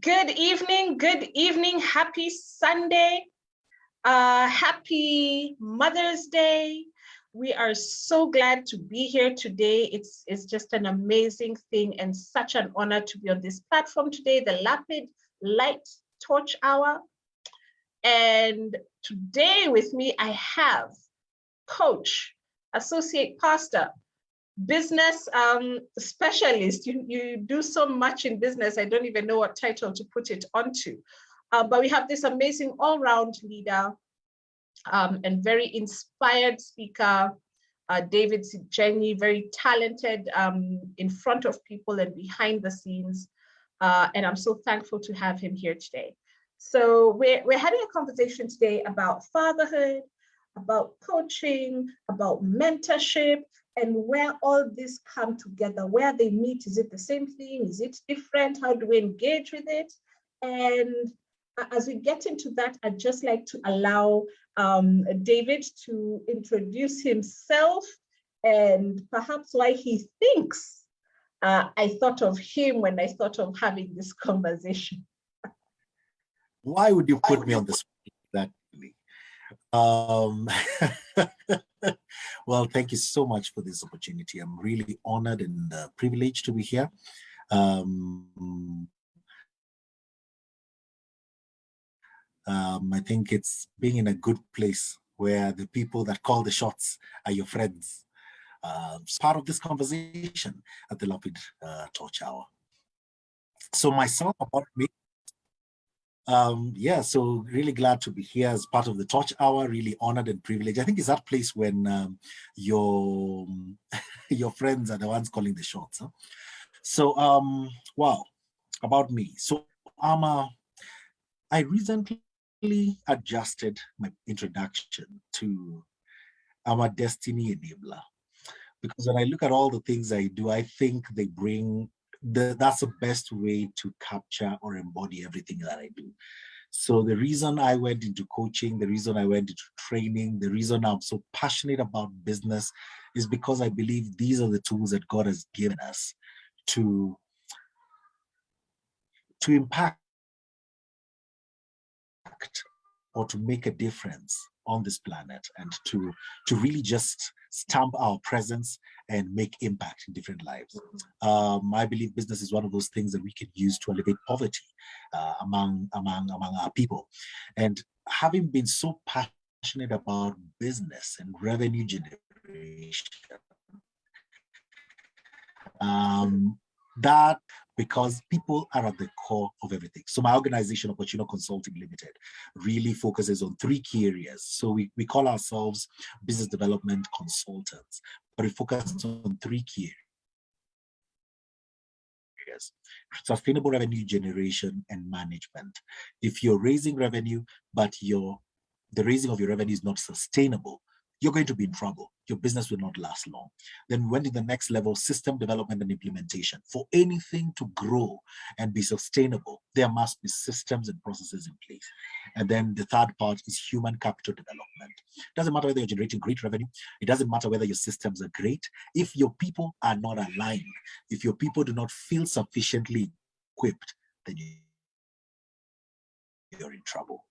Good evening, good evening, happy Sunday, uh, happy Mother's Day. We are so glad to be here today. It's, it's just an amazing thing and such an honor to be on this platform today, the Lapid Light Torch Hour. And today with me, I have coach, associate pastor, business um, specialist. You, you do so much in business. I don't even know what title to put it onto. Uh, but we have this amazing all-round leader um, and very inspired speaker, uh, David Jenny, very talented um, in front of people and behind the scenes. Uh, and I'm so thankful to have him here today. So we're, we're having a conversation today about fatherhood, about coaching, about mentorship, and where all this come together, where they meet, is it the same thing? Is it different? How do we engage with it? And as we get into that, I'd just like to allow um, David to introduce himself and perhaps why he thinks uh, I thought of him when I thought of having this conversation. Why would you put me on the spot exactly? Um, well, thank you so much for this opportunity. I'm really honored and uh, privileged to be here. Um, um, I think it's being in a good place where the people that call the shots are your friends. Uh, part of this conversation at the Lapid uh, Torch Hour. So myself, about me, um, yeah, so really glad to be here as part of the Torch Hour, really honored and privileged. I think it's that place when um, your, your friends are the ones calling the shots. Huh? So, um, wow, about me. So I'm a, I recently adjusted my introduction to I'm a destiny enabler. Because when I look at all the things I do, I think they bring the, that's the best way to capture or embody everything that I do. So the reason I went into coaching, the reason I went into training, the reason I'm so passionate about business is because I believe these are the tools that God has given us to, to impact or to make a difference on this planet and to, to really just stamp our presence and make impact in different lives. Um, I believe business is one of those things that we can use to alleviate poverty uh, among, among, among our people. And having been so passionate about business and revenue generation, um, that because people are at the core of everything. So my organization, Opportuno Consulting Limited, really focuses on three key areas. So we, we call ourselves business development consultants, but we focus on three key areas. Sustainable revenue generation and management. If you're raising revenue, but your the raising of your revenue is not sustainable, you're going to be in trouble. Your business will not last long. Then we went to the next level, system development and implementation. For anything to grow and be sustainable, there must be systems and processes in place. And then the third part is human capital development. It doesn't matter whether you're generating great revenue. It doesn't matter whether your systems are great. If your people are not aligned, if your people do not feel sufficiently equipped, then you're in trouble.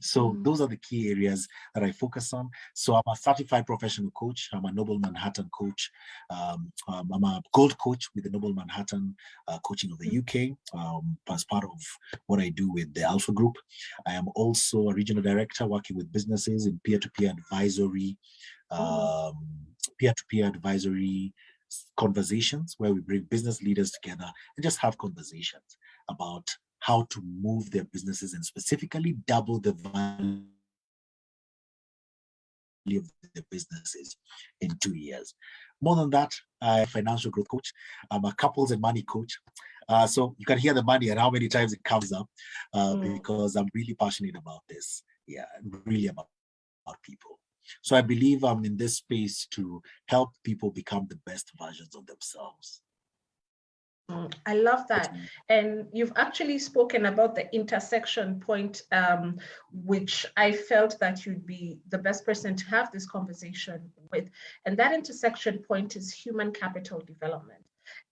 So mm. those are the key areas that I focus on. So I'm a certified professional coach. I'm a Noble Manhattan coach. Um, um, I'm a gold coach with the Noble Manhattan uh, coaching of the UK um, as part of what I do with the Alpha Group. I am also a regional director working with businesses in peer-to-peer -peer advisory, oh. um, peer-to-peer -peer advisory conversations where we bring business leaders together and just have conversations about how to move their businesses and specifically double the value of their businesses in two years. More than that, I'm a financial growth coach. I'm a couples and money coach. Uh, so you can hear the money and how many times it comes up uh, mm. because I'm really passionate about this. Yeah, really about, about people. So I believe I'm in this space to help people become the best versions of themselves. I love that. And you've actually spoken about the intersection point, um, which I felt that you'd be the best person to have this conversation with. And that intersection point is human capital development.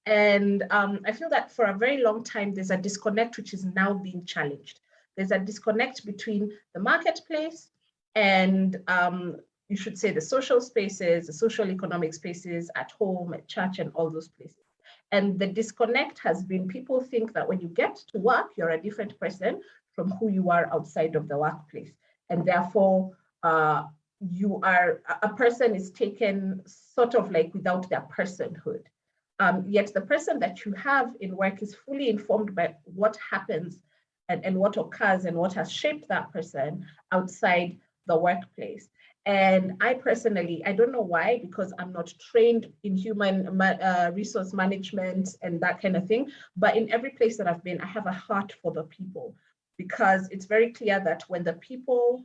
And um, I feel that for a very long time, there's a disconnect which is now being challenged. There's a disconnect between the marketplace and um, you should say the social spaces, the social economic spaces at home, at church, and all those places. And the disconnect has been people think that when you get to work, you're a different person from who you are outside of the workplace. And therefore, uh, you are, a person is taken sort of like without their personhood. Um, yet the person that you have in work is fully informed by what happens and, and what occurs and what has shaped that person outside the workplace. And I personally, I don't know why, because I'm not trained in human uh, resource management and that kind of thing. But in every place that I've been, I have a heart for the people because it's very clear that when the people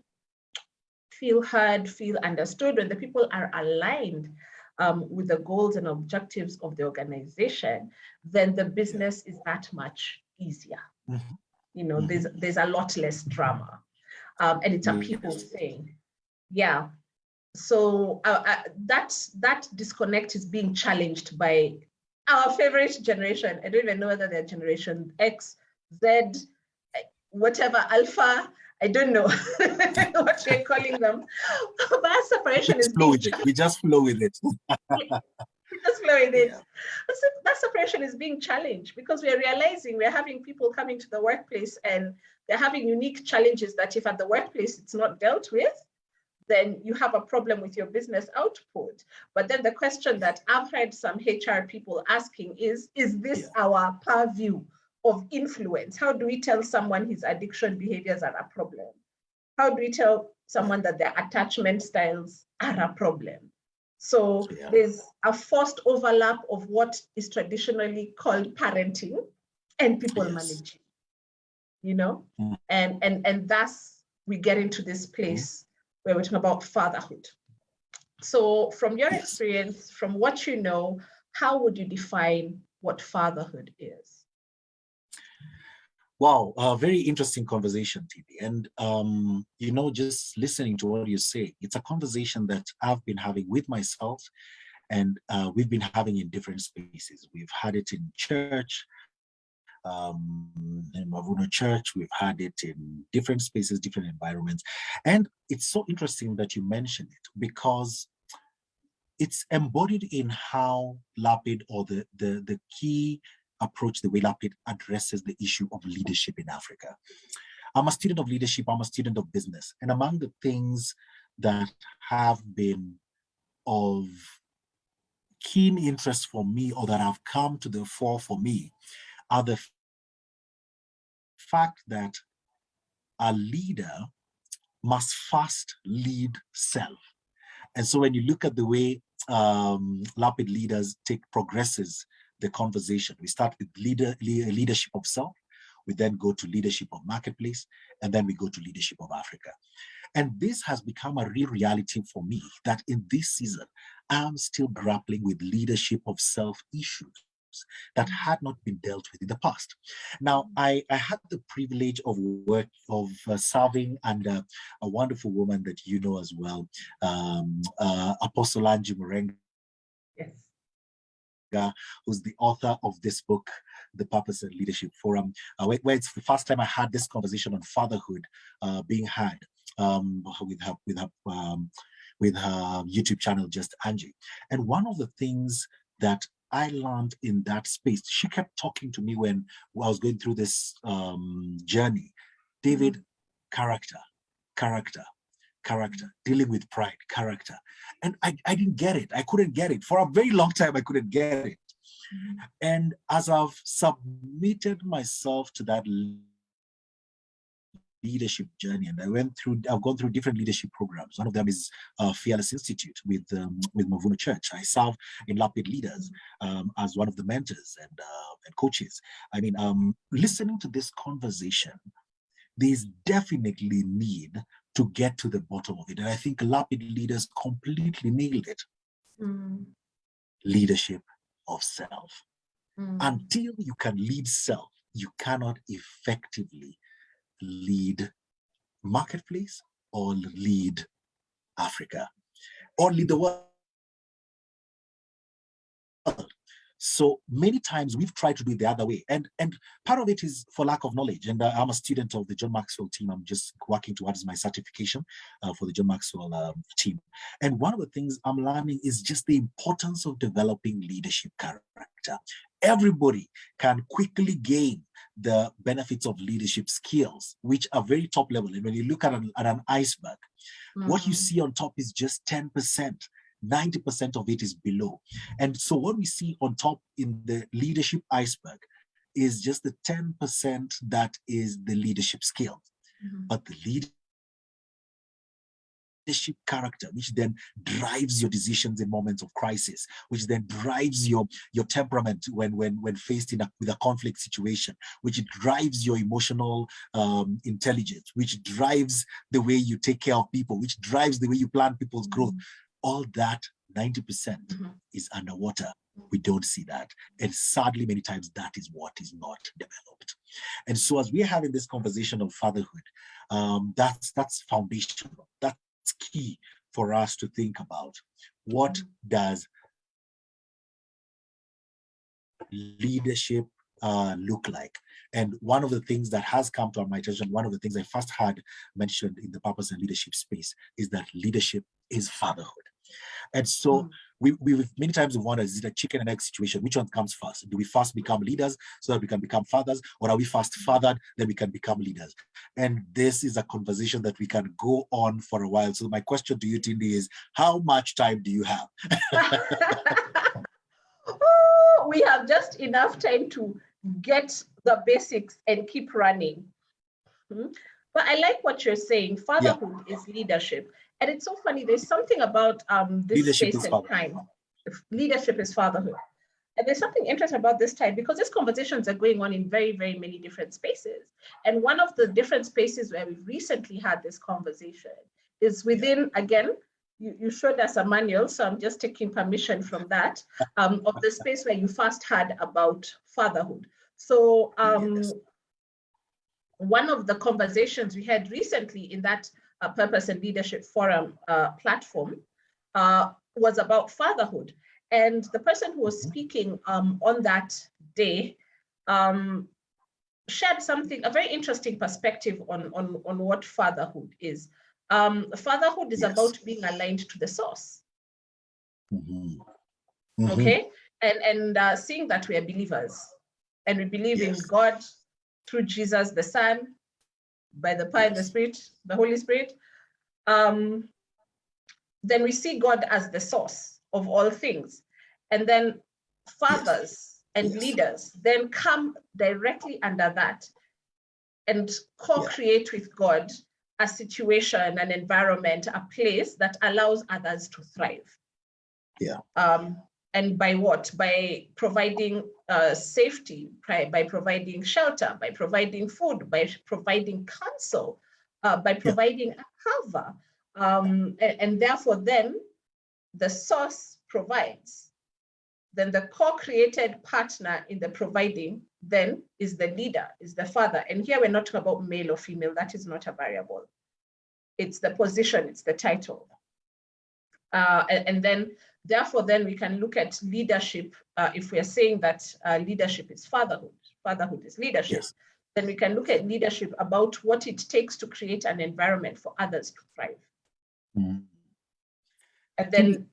feel heard, feel understood, when the people are aligned um, with the goals and objectives of the organization, then the business is that much easier. Mm -hmm. You know, mm -hmm. there's there's a lot less drama. Um, and it's a people thing yeah. So uh, uh, that that disconnect is being challenged by our favorite generation. I don't even know whether they're generation x z whatever alpha. I don't know what we're calling them. But that separation is flow with it. we just flow with it. We just flow with it. That separation is being challenged because we're realizing we're having people coming to the workplace and they're having unique challenges that if at the workplace it's not dealt with then you have a problem with your business output. But then the question that I've heard some HR people asking is, is this yeah. our purview of influence? How do we tell someone his addiction behaviors are a problem? How do we tell someone that their attachment styles are a problem? So yeah. there's a forced overlap of what is traditionally called parenting and people yes. managing, you know? Mm. And, and, and thus we get into this place where we're talking about fatherhood. So from your experience, from what you know, how would you define what fatherhood is? Wow, a very interesting conversation, Tibi. And, um, you know, just listening to what you say, it's a conversation that I've been having with myself and uh, we've been having in different spaces. We've had it in church, um, in Mavuno Church. We've had it in different spaces, different environments. And it's so interesting that you mention it because it's embodied in how Lapid or the, the, the key approach, the way Lapid addresses the issue of leadership in Africa. I'm a student of leadership, I'm a student of business. And among the things that have been of keen interest for me or that have come to the fore for me are the fact that a leader must first lead self. And so when you look at the way um, Lapid leaders take progresses the conversation, we start with leader, leadership of self, we then go to leadership of marketplace, and then we go to leadership of Africa. And this has become a real reality for me that in this season, I'm still grappling with leadership of self issues that had not been dealt with in the past. Now, I, I had the privilege of work of uh, serving under a wonderful woman that you know as well, um, uh, Apostle Angie Murenga. Yes. who's the author of this book, The Purpose and Leadership Forum, uh, where, where, it's the first time I had this conversation on fatherhood uh, being had um, with her, with her, um, with her YouTube channel, Just Angie. And one of the things that I learned in that space. She kept talking to me when I was going through this um, journey. David, mm. character, character, character, dealing with pride, character. And I, I didn't get it. I couldn't get it. For a very long time, I couldn't get it. Mm. And as I've submitted myself to that leadership journey and I went through, I've gone through different leadership programs. One of them is uh, Fearless Institute with um, with Mavuno Church. I serve in Lapid Leaders um, as one of the mentors and, uh, and coaches. I mean, um, listening to this conversation, there's definitely need to get to the bottom of it. And I think Lapid Leaders completely nailed it. Mm. Leadership of self. Mm. Until you can lead self, you cannot effectively lead marketplace or lead Africa or lead the world. So many times we've tried to do it the other way. And, and part of it is for lack of knowledge. And uh, I'm a student of the John Maxwell team. I'm just working towards my certification uh, for the John Maxwell um, team. And one of the things I'm learning is just the importance of developing leadership character. Everybody can quickly gain the benefits of leadership skills, which are very top level. And when you look at an, at an iceberg, mm -hmm. what you mm-hmm. see on top is just 10%. 90% of it is below. And so what we see on top in the leadership iceberg is just the 10% that is the leadership skill. Mm -hmm. But the leadership character, which then drives your decisions in moments of crisis, which then drives your, your temperament when, when, when faced in a, with a conflict situation, which drives your emotional um, intelligence, which drives the way you take care of people, which drives the way you plan people's growth. Mm -hmm all that 90% mm -hmm. is underwater. We don't see that. And sadly, many times that is what is not developed. And so as we're having this conversation of fatherhood, um, that's, that's foundational. That's key for us to think about. What mm -hmm. does leadership uh, look like? And one of the things that has come to my attention, one of the things I first had mentioned in the purpose and leadership space is that leadership is fatherhood. And so mm. we, we many times wonder, is it a chicken and egg situation? Which one comes first? Do we first become leaders so that we can become fathers? Or are we first fathered, then we can become leaders? And this is a conversation that we can go on for a while. So my question to you, Tindi, is how much time do you have? oh, we have just enough time to get the basics and keep running. Hmm? But I like what you're saying. Fatherhood yeah. is leadership. And it's so funny, there's something about um, this leadership space and time. Leadership is fatherhood. And there's something interesting about this time because these conversations are going on in very, very many different spaces. And one of the different spaces where we've recently had this conversation is within, again, you, you showed us a manual, so I'm just taking permission from that, um, of the space where you first had about fatherhood. So um, yes. one of the conversations we had recently in that uh, Purpose and Leadership Forum uh, platform uh, was about fatherhood. And the person who was mm-hmm. speaking um, on that day um, shared something, a very interesting perspective on, on, on what fatherhood is. Um, fatherhood is yes. about being aligned to the source. Mm -hmm. Mm -hmm. Okay, and and uh, seeing that we are believers, and we believe yes. in God through Jesus the Son, by the power and the Spirit, the Holy Spirit, um, then we see God as the source of all things. And then fathers and leaders then come directly under that and co-create yeah. with God a situation, an environment, a place that allows others to thrive. Yeah. Um, and by what? By providing uh, safety, by, providing shelter, by providing food, by providing counsel, uh, by providing yeah. a cover. Um, and, and, therefore then the source provides. Then the co-created partner in the providing then is the leader, is the father. And here we're not talking about male or female, that is not a variable. It's the position, it's the title. Uh, and, and, then therefore then we can look at leadership uh, if we are saying that uh, leadership is fatherhood fatherhood is leadership. Yes. then we can look at leadership about what it takes to create an environment for others to thrive. Mm. and then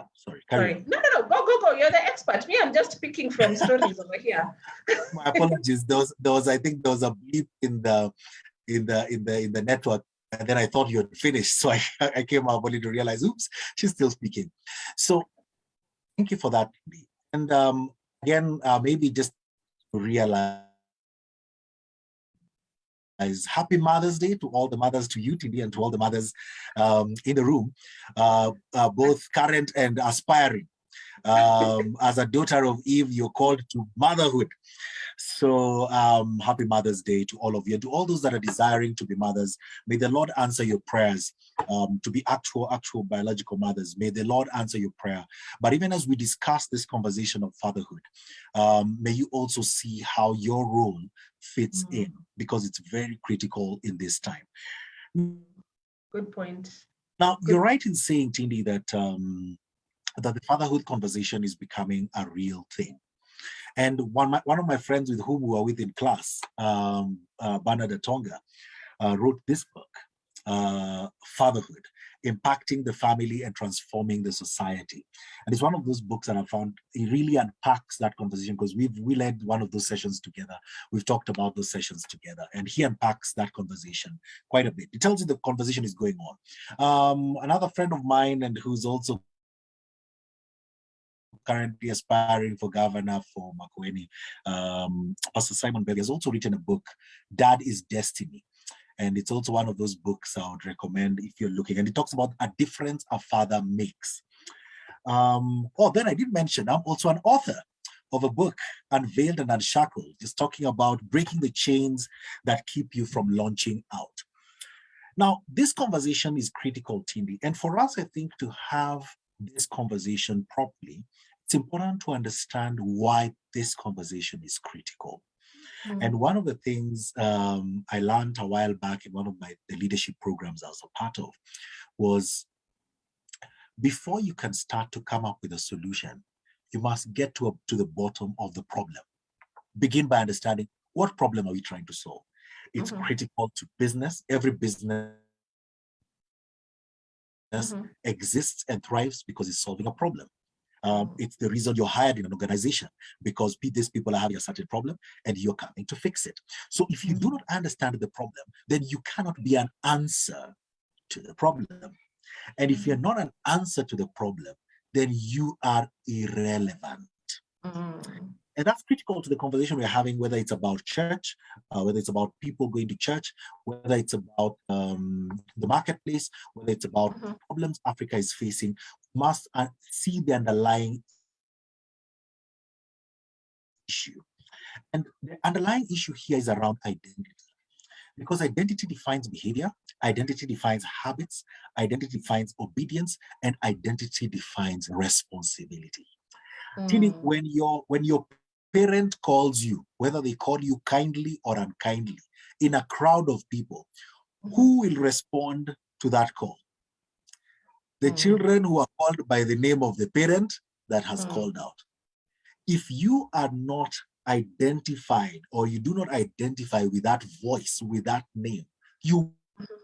oh, sorry, sorry. no no no. Go go go. You're the expert. Me i'm just picking from stories over here. My apologies. There was, there was i think there was a bleep in the in the in the in the network and then I thought you had finished. So I, I came up only to realize, oops, she's still speaking. So thank you for that. And um, again, uh, maybe just realize happy Mother's Day to all the mothers, to Tindi, and to all the mothers um, in the room, uh, uh, both current and aspiring. Um, as a daughter of Eve, you're called to motherhood. So um, happy Mother's Day to all of you. To all those that are desiring to be mothers, may the Lord answer your prayers um, to be actual, actual biological mothers. May the Lord answer your prayer. But even as we discuss this conversation of fatherhood, um, may you also see how your role fits mm. in because it's very critical in this time. Good point. Now, Good. you're right in saying, Tindi, that um, that the fatherhood conversation is becoming a real thing. And one, my, one of my friends with whom we were with in class, um, uh, Bernard Tonga, uh, wrote this book, uh, Fatherhood, impacting the family and transforming the society. And it's one of those books that I found it really unpacks that conversation because we've we led one of those sessions together. We've talked about those sessions together, and he unpacks that conversation quite a bit. It tells you the conversation is going on. Um, another friend of mine and who's also currently aspiring for governor for Makueni, um, Pastor Simon Berg has also written a book, Dad is Destiny. And it's also one of those books I would recommend if you're looking. And it talks about a difference a father makes. Um, oh, then I did mention I'm also an author of a book, Unveiled and Unshackled, just talking about breaking the chains that keep you from launching out. Now, this conversation is critical, Tindi, and for us, I think, to have this conversation properly, it's important to understand why this conversation is critical. Mm. And one of the things um, I learned a while back in one of my the leadership programs I was a part of was before you can start to come up with a solution, you must get to, a, to the bottom of the problem. Begin by understanding what problem are we trying to solve? It's mm -hmm. critical to business. Every business mm -hmm. exists and thrives because it's solving a problem. Um, it's the reason you're hired in an organization because these people are having a certain problem and you're coming to fix it. So if you do mm-hmm. not understand the problem, then you cannot be an answer to the problem. And if you're mm-hmm. not an answer to the problem, then you are irrelevant. Mm. And that's critical to the conversation we're having, whether it's about church, uh, whether it's about people going to church, whether it's about um, the marketplace, whether it's about mm -hmm. problems Africa is facing, must uh, see the underlying issue. And the underlying issue here is around identity. Because identity defines behavior, identity defines habits, identity defines obedience, and identity defines responsibility. Mm. Tindi, when your when your parent calls you, whether they call you kindly or unkindly, in a crowd of people, who will respond to that call? The mm. children who are called by the name of the parent that has mm. called out. If you are not identified or you do not identify with that voice, with that name, you mm-hmm.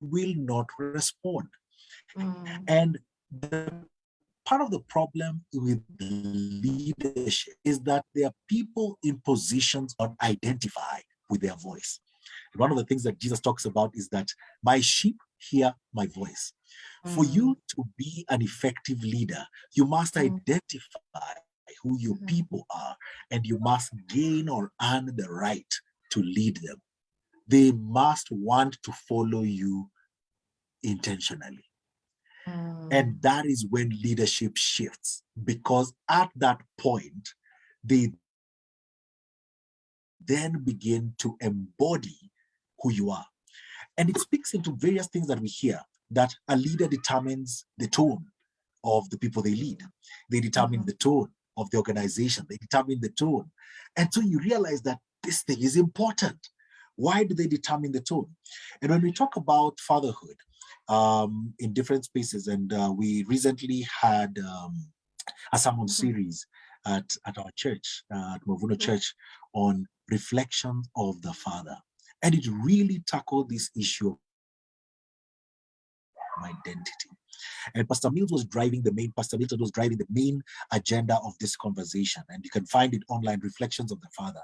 will not respond. Mm. And the part of the problem with leadership is that there are people in positions that identify with their voice. And one of the things that Jesus talks about is that my sheep hear my voice. Mm. For you to be an effective leader, you must mm. identify who your mm. people are and you must gain or earn the right to lead them. They must want to follow you intentionally. Mm. And that is when leadership shifts because at that point, they then begin to embody who you are. And it speaks into various things that we hear that a leader determines the tone of the people they lead. They determine mm -hmm. the tone of the organization. They determine the tone. And so you realize that this thing is important. Why do they determine the tone? And when we talk about fatherhood, um, in different spaces. And uh, we recently had um, a sermon mm-hmm. series at, at our church, uh, at Mavuno Church, on reflection of the Father. And it really tackled this issue of identity. And Pastor Mills was driving the main, Pastor Milton was driving the main agenda of this conversation. And you can find it online, Reflections of the Father.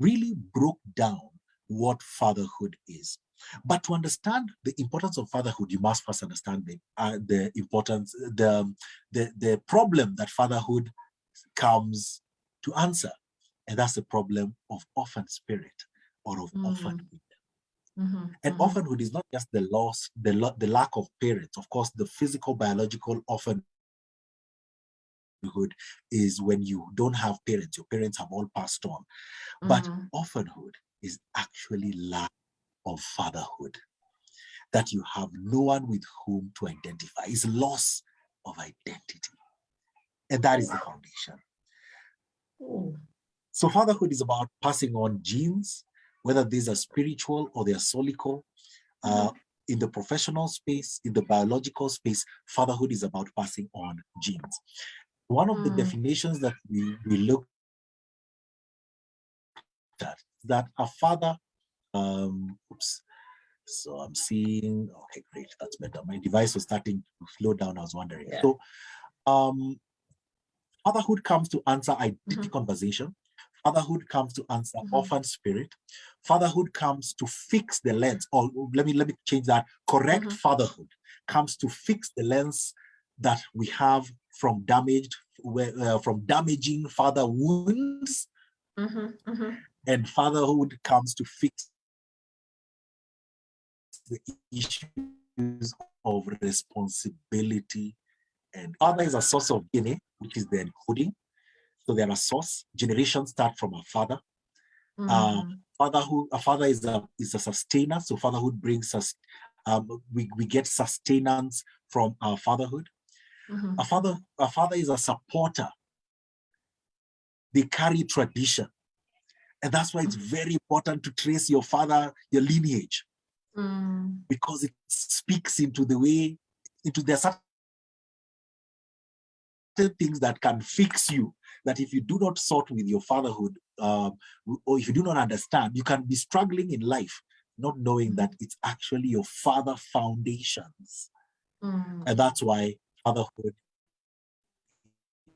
Really broke down what fatherhood is. But to understand the importance of fatherhood, you must first understand the, uh, the importance, the, the, the problem that fatherhood comes to answer. And that's the problem of orphan spirit or of mm. orphanhood. Mm -hmm, and mm -hmm. orphanhood is not just the loss, the, the lack of parents. Of course, the physical, biological orphanhood is when you don't have parents, your parents have all passed on. But mm -hmm. orphanhood is actually lack of fatherhood, that you have no one with whom to identify. It's loss of identity. And that is the foundation. So fatherhood is about passing on genes, whether these are spiritual or they are solical, uh, in the professional space, in the biological space, fatherhood is about passing on genes. One of mm. the hmm. definitions that we, we look at that a father, um, oops, so I'm seeing, okay, great, that's better. My device was starting to slow down, I was wondering. Yeah. So um, fatherhood comes to answer identity mm -hmm. conversation. Fatherhood comes to answer mm -hmm. orphan spirit. Fatherhood comes to fix the lens, or let me let me change that. Correct mm -hmm. fatherhood comes to fix the lens that we have from damaged, uh, from damaging father wounds. Mm-hmm, mm-hmm. And fatherhood comes to fix the issues of responsibility and father is a source of DNA, which is the encoding. So they're a source. Generations start from a father. Mm. Uh, fatherhood, a father is a is a sustainer. So fatherhood brings us. Um, we we get sustenance from our fatherhood. Mm -hmm. A father, a father is a supporter. They carry tradition, and that's why it's mm-hmm. very important to trace your father, your lineage, mm. because it speaks into the way, into the things that can fix you that if you do not sort with your fatherhood uh, or if you do not understand you can be struggling in life not knowing that it's actually your father foundations mm. and that's why fatherhood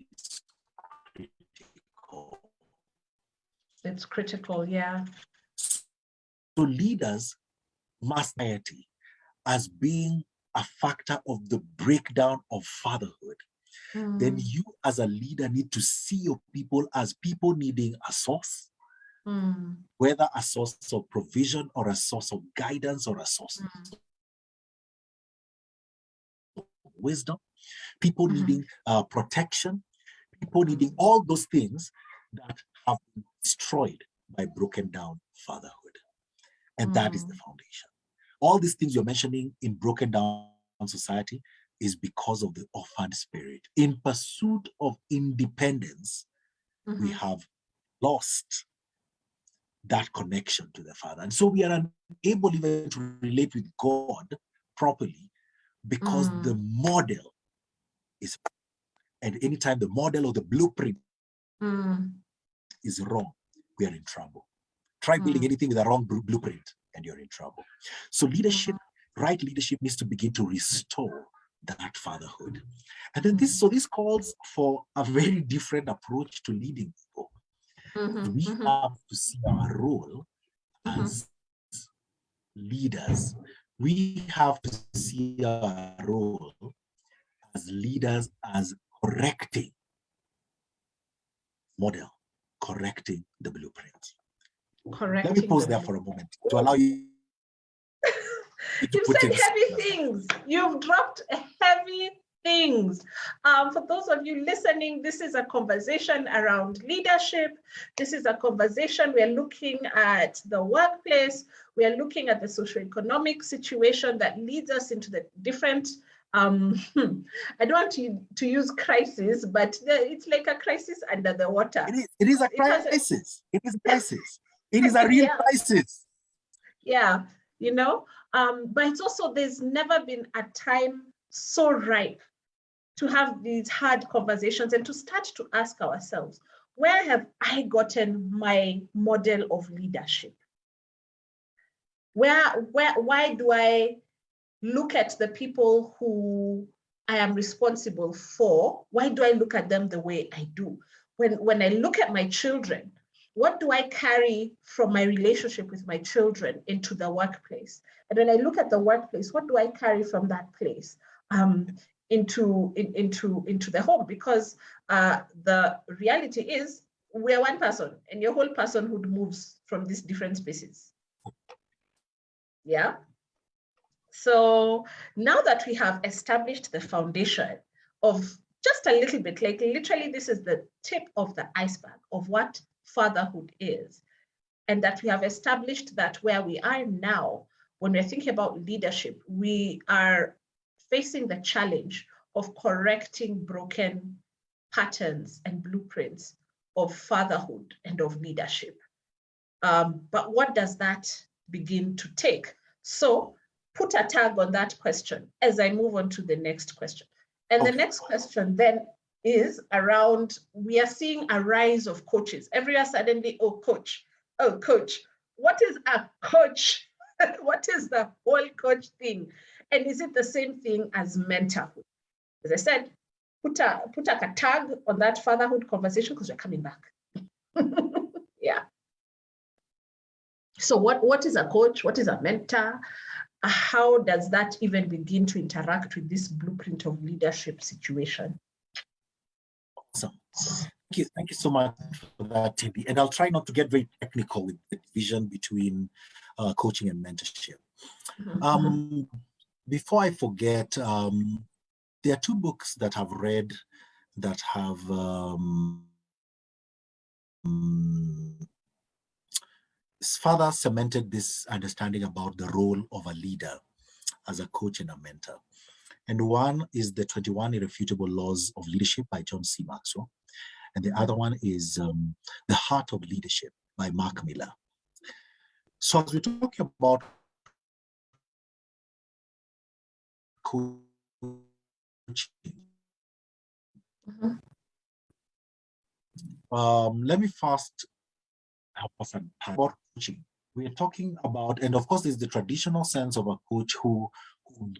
is critical it's critical yeah so leaders must as being a factor of the breakdown of fatherhood then mm. you as a leader need to see your people as people needing a source, mm. whether a source of provision or a source of guidance or a source mm. of wisdom, people -hmm. needing uh, protection, people needing all those things that have been destroyed by broken down fatherhood. And that is the mm. foundation. All these things you're mentioning in broken down society is because of the orphan spirit. In pursuit of independence, mm -hmm. we mm-hmm. have lost that connection to the Father. And so we are unable even to relate with God properly because mm. the model is, and anytime the model or the blueprint mm. is wrong, we are in trouble. Try building mm. anything with a wrong blueprint and you're in trouble. So leadership, mm-hmm. right leadership needs to begin to restore that fatherhood. And then this, so this calls for a very different approach to leading people. Mm -hmm, we mm -hmm. have to see our role mm-hmm. as leaders. We have to see our role as leaders as correcting model, correcting the blueprint. Correcting Let me pause there for a moment to allow you You've said heavy things. You've dropped heavy things. Um, for those of you listening, this is a conversation around leadership. This is a conversation we're looking at the workplace. We are looking at the socioeconomic situation that leads us into the different um i don't want to, to use crisis but the, it's like a crisis under the water it is, it is a crisis it, a, it is a crisis it is a real yeah. crisis yeah you know um, but it's also, there's never been a time so ripe to have these hard conversations and to start to ask ourselves, where have I gotten my model of leadership? Where, where, why do I look at the people who I am responsible for? Why do I look at them the way I do? When, when I look at my children, what do I carry from my relationship with my children into the workplace? And when I look at the workplace, what do I carry from that place um, into, in, into, into the home? Because uh, the reality is we're one person and your whole personhood moves from these different spaces. Yeah. So now that we have established the foundation of just a little bit, like literally this is the tip of the iceberg of what fatherhood is. And that we have established that where we are now, when we're thinking about leadership, we are facing the challenge of correcting broken patterns and blueprints of fatherhood and of leadership. Um, but what does that begin to take? So put a tag on that question as I move on to the next question. And Okay. the next question then is around, we are seeing a rise of coaches. Every year suddenly, oh, coach, oh, coach. What is a coach? what is the whole coach thing? And is it the same thing as mentorhood? As I said, put a put a tag on that fatherhood conversation because we're coming back. yeah. So what, what is a coach? What is a mentor? How does that even begin to interact with this blueprint of leadership situation? Thank you, thank you so much for that, Timmy. And I'll try not to get very technical with the division between uh, coaching and mentorship. Mhm, Um, before I forget, um, there are two books that I've read that have um, further cemented this understanding about the role of a leader as a coach and a mentor. And one is the 21 Irrefutable Laws of Leadership by John C. Maxwell. And the other one is um, The Heart of Leadership by Mark Miller. So as we're talking about coaching, mhm, um, let me first help us about coaching. We're talking about, and of course, there's the traditional sense of a coach who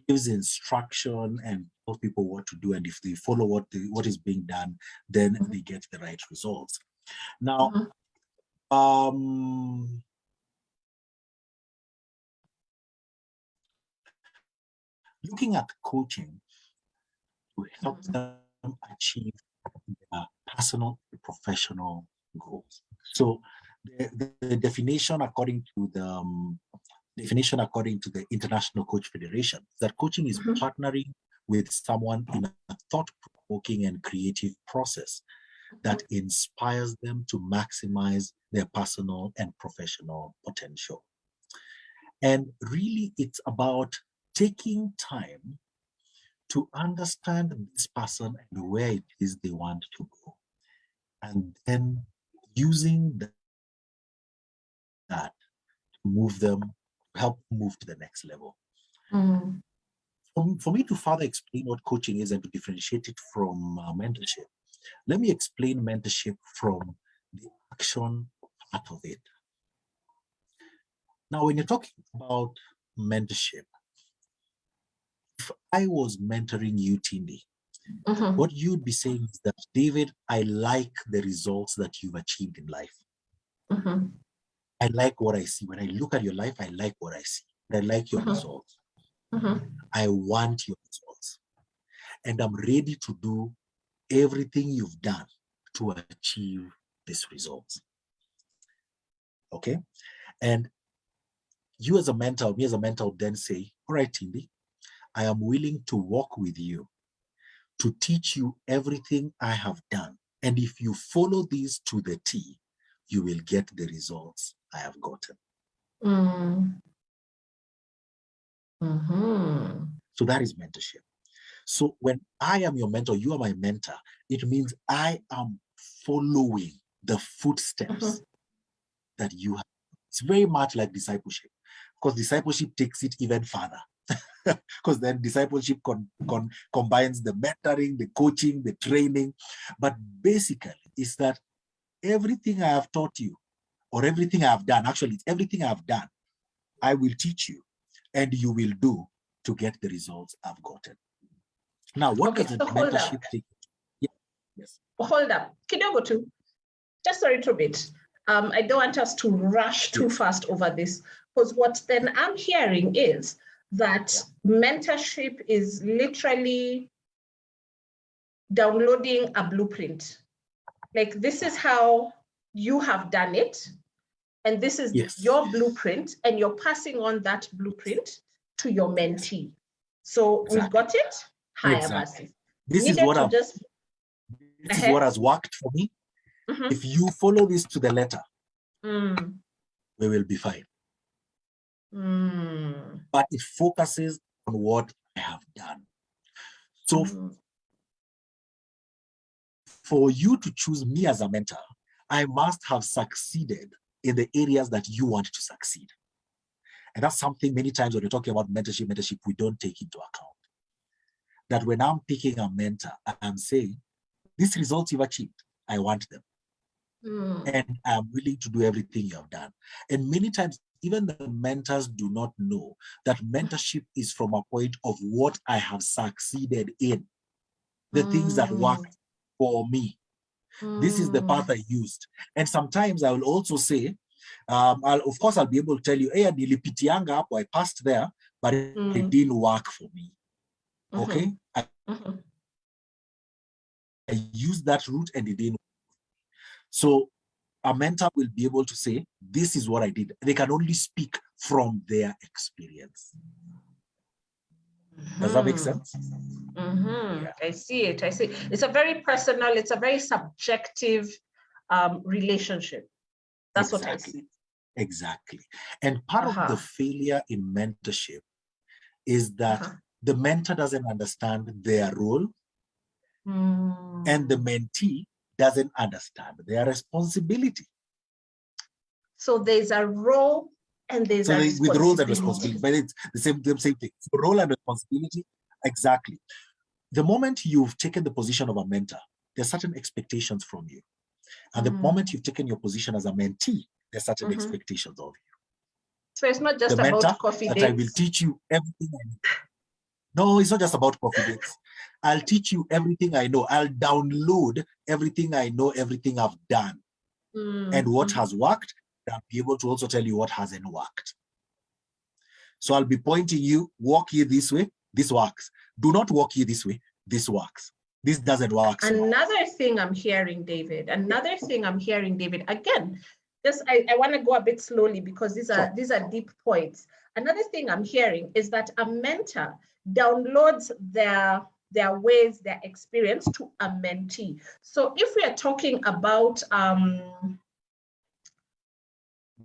gives instruction and tells people what to do, and if they follow what the, what is being done, then Mhm. they get the right results. Now, Mhm. um, looking at coaching to help Mhm. them achieve their personal and professional goals. So the, the, the definition according to the um, definition according to the International Coach Federation that coaching is Mhm. partnering with someone in a thought-provoking and creative process that inspires them to maximize their personal and professional potential. And really, it's about taking time to understand this person and where it is they want to go. And then using that to move them, help move to the next level. Mm, For, for me to further explain what coaching is and to differentiate it from uh, mentorship, let me explain mentorship from the action part of it. Now, when you're talking about mentorship, if I was mentoring you, Tindi, mhm, what you'd be saying is that, David, I like the results that you've achieved in life. mhm, I like what I see. When I look at your life, I like what I see. I like your Mhm. results. mhm, I want your results. And I'm ready to do everything you've done to achieve these results. Okay. And you as a mentor, me as a mentor, then say, All right, Tindi, I am willing to walk with you to teach you everything I have done. And if you follow these to the T, you will get the results I have gotten. mm, mhm, So that is mentorship. So when I am your mentor, you are my mentor, it means I am following the footsteps that you have. It's very much like discipleship, because discipleship takes it even further. Because then discipleship con- con- combines the mentoring, the coaching, the training. But basically, it's that everything I have taught you, or everything I have done, actually, it's everything I have done, I will teach you, and you will do to get the results I've gotten. Now, what Okay, does the so hold up. mentorship take? Yeah, yes. hold up, kidogo tu, just a little bit. Um, I don't want us to rush too fast over this, because what then I'm hearing is that mentorship is literally downloading a blueprint. Like this is how you have done it, and this is Yes. your blueprint, and you're passing on that blueprint to your mentee. So we've got it. Higher Exactly. versus. This is what I've, just this is what has worked for me. Mhm. If you follow this to the letter, Mm, we will be fine. mm, But it focuses on what I have done. So mm. for you to choose me as a mentor, I must have succeeded in the areas that you want to succeed. And that's something many times when we're talking about mentorship, mentorship, we don't take into account. That when I'm picking a mentor, I'm saying, these results you've achieved, I want them. Mm. And I'm willing to do everything you have done. And many times, even the mentors do not know that mentorship is from a point of what I have succeeded in, the mm. things that worked mm. for me. Mm. This is the path mm. I used. And sometimes I will also say, um, I'll, of course, I'll be able to tell you, hey, nilipitianga hapo, I passed there, but it, it mm. didn't work for me. -hmm. Okay? I, -hmm. I used that route and it didn't so a mentor will be able to say, this is what I did. They can only speak from their experience. Does that make hmm. sense? Mm -hmm. yeah. I see it. I see. It's a very personal, it's a very subjective um, relationship. That's exactly. what I see. Exactly. And part uh -huh. of the uh-huh. failure in mentorship is that uh -huh. the mentor doesn't understand their role mm. and the mentee doesn't understand their responsibility. So there's a role and there's so a with role and responsibility, but it's the same, the same thing. Role and responsibility, exactly. The moment you've taken the position of a mentor, there are certain expectations from you. And the mm. moment you've taken your position as a mentee, there's certain mm -hmm. expectations of you. So it's not just the about coffee that I will teach you everything I know. No, it's not just about coffee dates. I'll teach you everything I know. I'll download everything I know, everything I've done. Mm. And what has worked, I'll be able to also tell you what hasn't worked. So I'll be pointing you, walk here this way, this works. Do not walk here this way, this works. This doesn't work. Another well. thing I'm hearing, David, another thing I'm hearing, David, again, just I, I want to go a bit slowly because these are sure. these are deep points. Another thing I'm hearing is that a mentor downloads their their ways, their experience to a mentee. So if we are talking about um,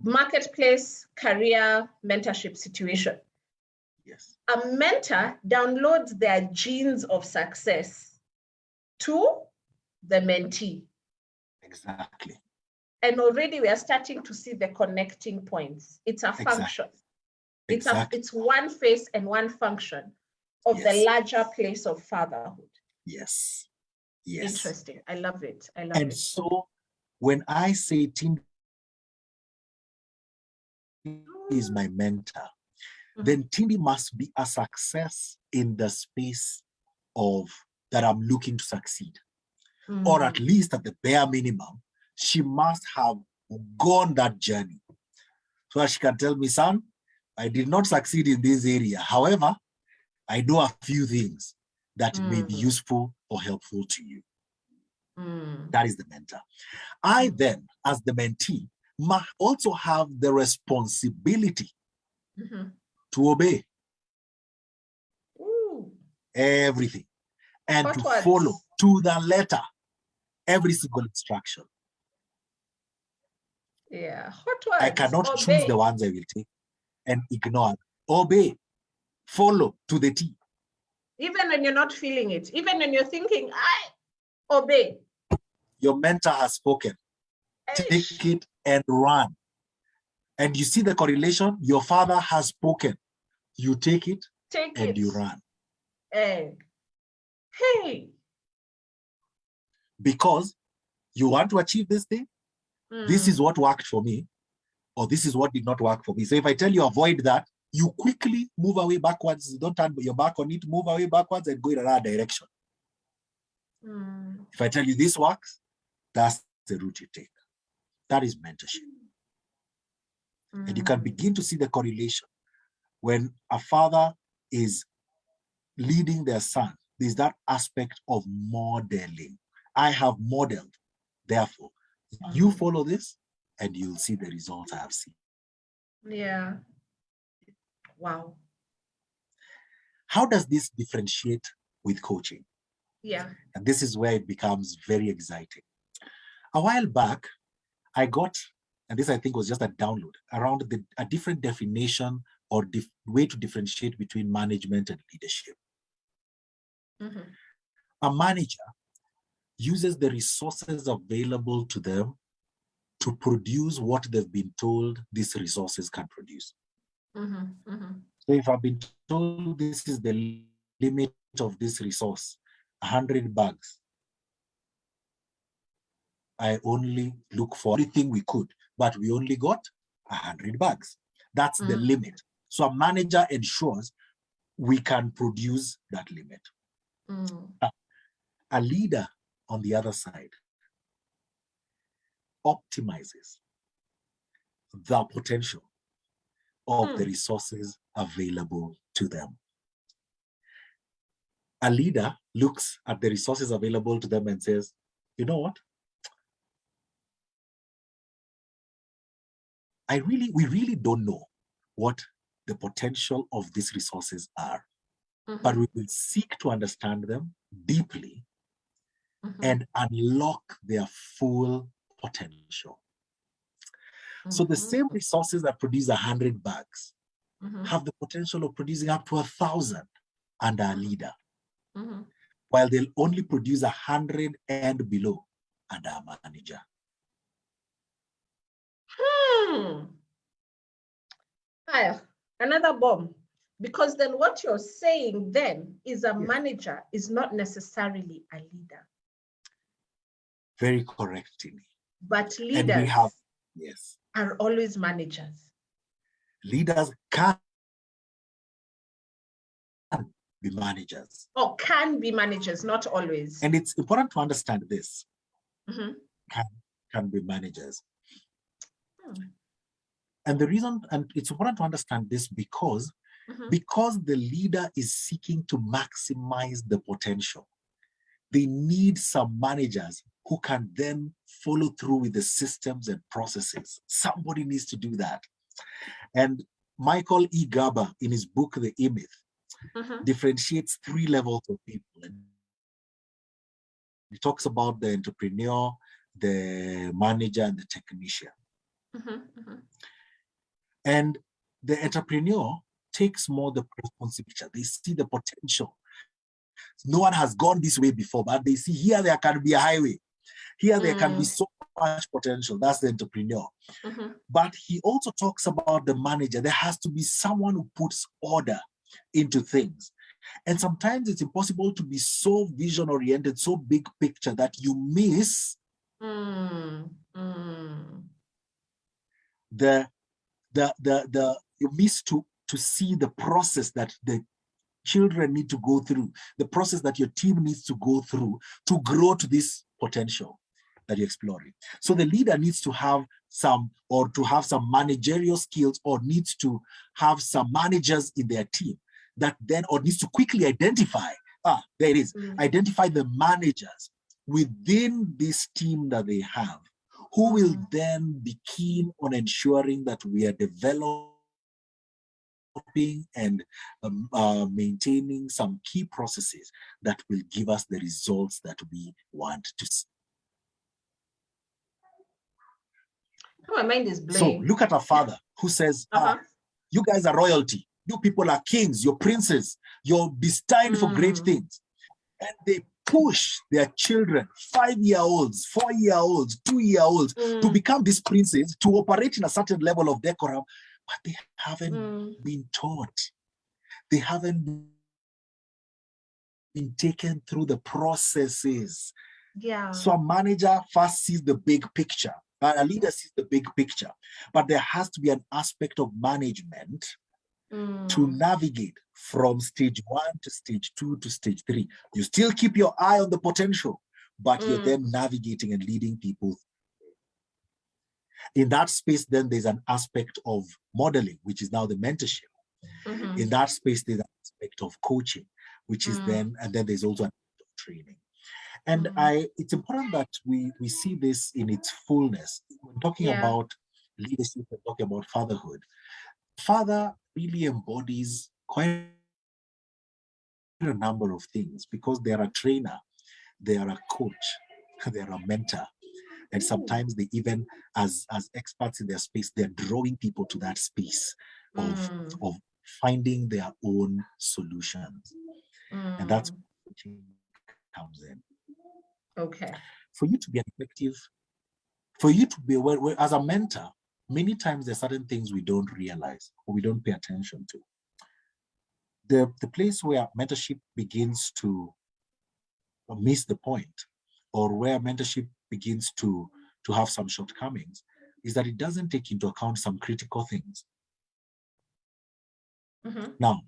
marketplace career mentorship situation, yes. a mentor downloads their genes of success to the mentee. Exactly. And already we are starting to see the connecting points. It's a function. Exactly. It's, exactly. a, it's one face and one function of yes. the larger place of fatherhood. Yes. Yes. Interesting. I love it. I love and it. And so when I say Tim is my mentor, mm -hmm. then Tindi must be a success in the space of that I'm looking to succeed. Mm -hmm. Or at least at the bare minimum, she must have gone that journey. So she can tell me, son, I did not succeed in this area. However, I know a few things that mm. may be mm. useful or helpful to you. Mm. That is the mentor. I mm. then, as the mentee, must also have the responsibility mm -hmm. to obey Ooh. everything and to follow to the letter every single instruction. Yeah. I cannot obey. choose the ones I will take and ignore. Obey follow to the T. Even when you're not feeling it, even when you're thinking, I obey. Your mentor has spoken. Eish. Take it and run. And you see the correlation, your father has spoken. You take it take and it. you run. Hey. hey. Because you want to achieve this thing, mm. this is what worked for me, or this is what did not work for me. So if I tell you avoid that, you quickly move away backwards. Don't turn your back on it, move away backwards and go in another direction. Mm. If I tell you this works, that's the route you take. That is mentorship. Mm. And you can hmm. begin to see the correlation. When a father is leading their son, there's that aspect of modeling. I have modeled, therefore, mm. you hmm. follow this and you'll see the results I have seen. Yeah. Wow. How does this differentiate with coaching? Yeah. And this is where it becomes very exciting. A while back, I got, and this I think was just a download, around the, a different definition or dif way to differentiate between management and leadership. Mm -hmm. A manager uses the resources available to them to produce what they've been told these resources can produce. Mm-hmm, mm-hmm. So if I've been told this is the limit of this resource, 100 bags, I only look for everything we could, but we only got 100 bags. That's mm. the limit. So a manager ensures we can produce that limit. Mm. A, a leader on the other side optimizes the potential of mm. the resources available to them. A leader looks at the resources available to them and says, you know what? I really, we really don't know what the potential of these resources are, mm -hmm. but we will seek to understand them deeply mm -hmm. and unlock their full potential. So the mm-hmm. same resources that produce a hundred bags mm -hmm. have the potential of producing up to a thousand under a leader, mm -hmm. while they'll only produce a hundred and below under a manager. Hmm. Aya, another bomb. Because then what you're saying then is a yeah. manager is not necessarily a leader. Very correct, Tindi. But leaders have, yes. are always managers. Leaders can be managers. Or can be managers, not always. And it's important to understand this. Mm -hmm. Can, can be managers. Hmm. And the reason, and it's important to understand this because, mm -hmm. because the leader is seeking to maximize the potential, they need some managers who can then follow through with the systems and processes. Somebody needs to do that. And Michael E. Gerber, in his book, The E-Myth, mm -hmm. differentiates three levels of people. And he talks about the entrepreneur, the manager, and the technician. Mm -hmm, And the entrepreneur takes more the responsibility. They see the potential. No one has gone this way before, but they see here there can be a highway. Here there mm. can be mm. so much potential. That's the entrepreneur. Mm -hmm. But he also talks about the manager. There has to be someone who puts order into things. And sometimes it's impossible to be so vision oriented, so big picture that you miss mm. The the the the you miss to to see the process that the children need to go through the process that your team needs to go through to grow to this potential that you're exploring so the leader needs to have some or to have some managerial skills or needs to have some managers in their team that then or needs to quickly identify ah there it is mm. identify the managers within this team that they have who will then be keen on ensuring that we are developing and um, uh, maintaining some key processes that will give us the results that we want to see. My mind is blown. So look at our father who says, uh -huh. ah, uh-huh. you guys are royalty. You people are kings, you're princes, you're destined mm. for great mm. things. And they push their children, five-year-olds, four-year-olds, two-year-olds, mm. to become these princes, to operate in a certain level of decorum, but they haven't mm. been taught. They haven't been taken through the processes. Yeah. So a manager first sees the big picture. but A leader sees the big picture, but there has to be an aspect of management mm. to navigate from stage one to stage two to stage three. You still keep your eye on the potential, but mm. you're then navigating and leading people. In that space, then there's an aspect of modeling, which is now the mentorship. Mm -hmm. In that space, there's an aspect of coaching, which is mm. then, and then there's also an of training. And mm. I, it's important that we we see this in its fullness. When talking yeah. about leadership and talking about fatherhood, father really embodies quite a number of things because they're a trainer, they are a coach, they're a mentor. And sometimes they even, as, as experts in their space, they're drawing people to that space of, mm. of finding their own solutions. Mm. And that's mm. comes in. Okay. For you to be effective, for you to be, well, as a mentor, many times there are certain things we don't realize or we don't pay attention to. The, the place where mentorship begins to miss the point or where mentorship begins to, to have some shortcomings is that it doesn't take into account some critical things. Mm -hmm. Now,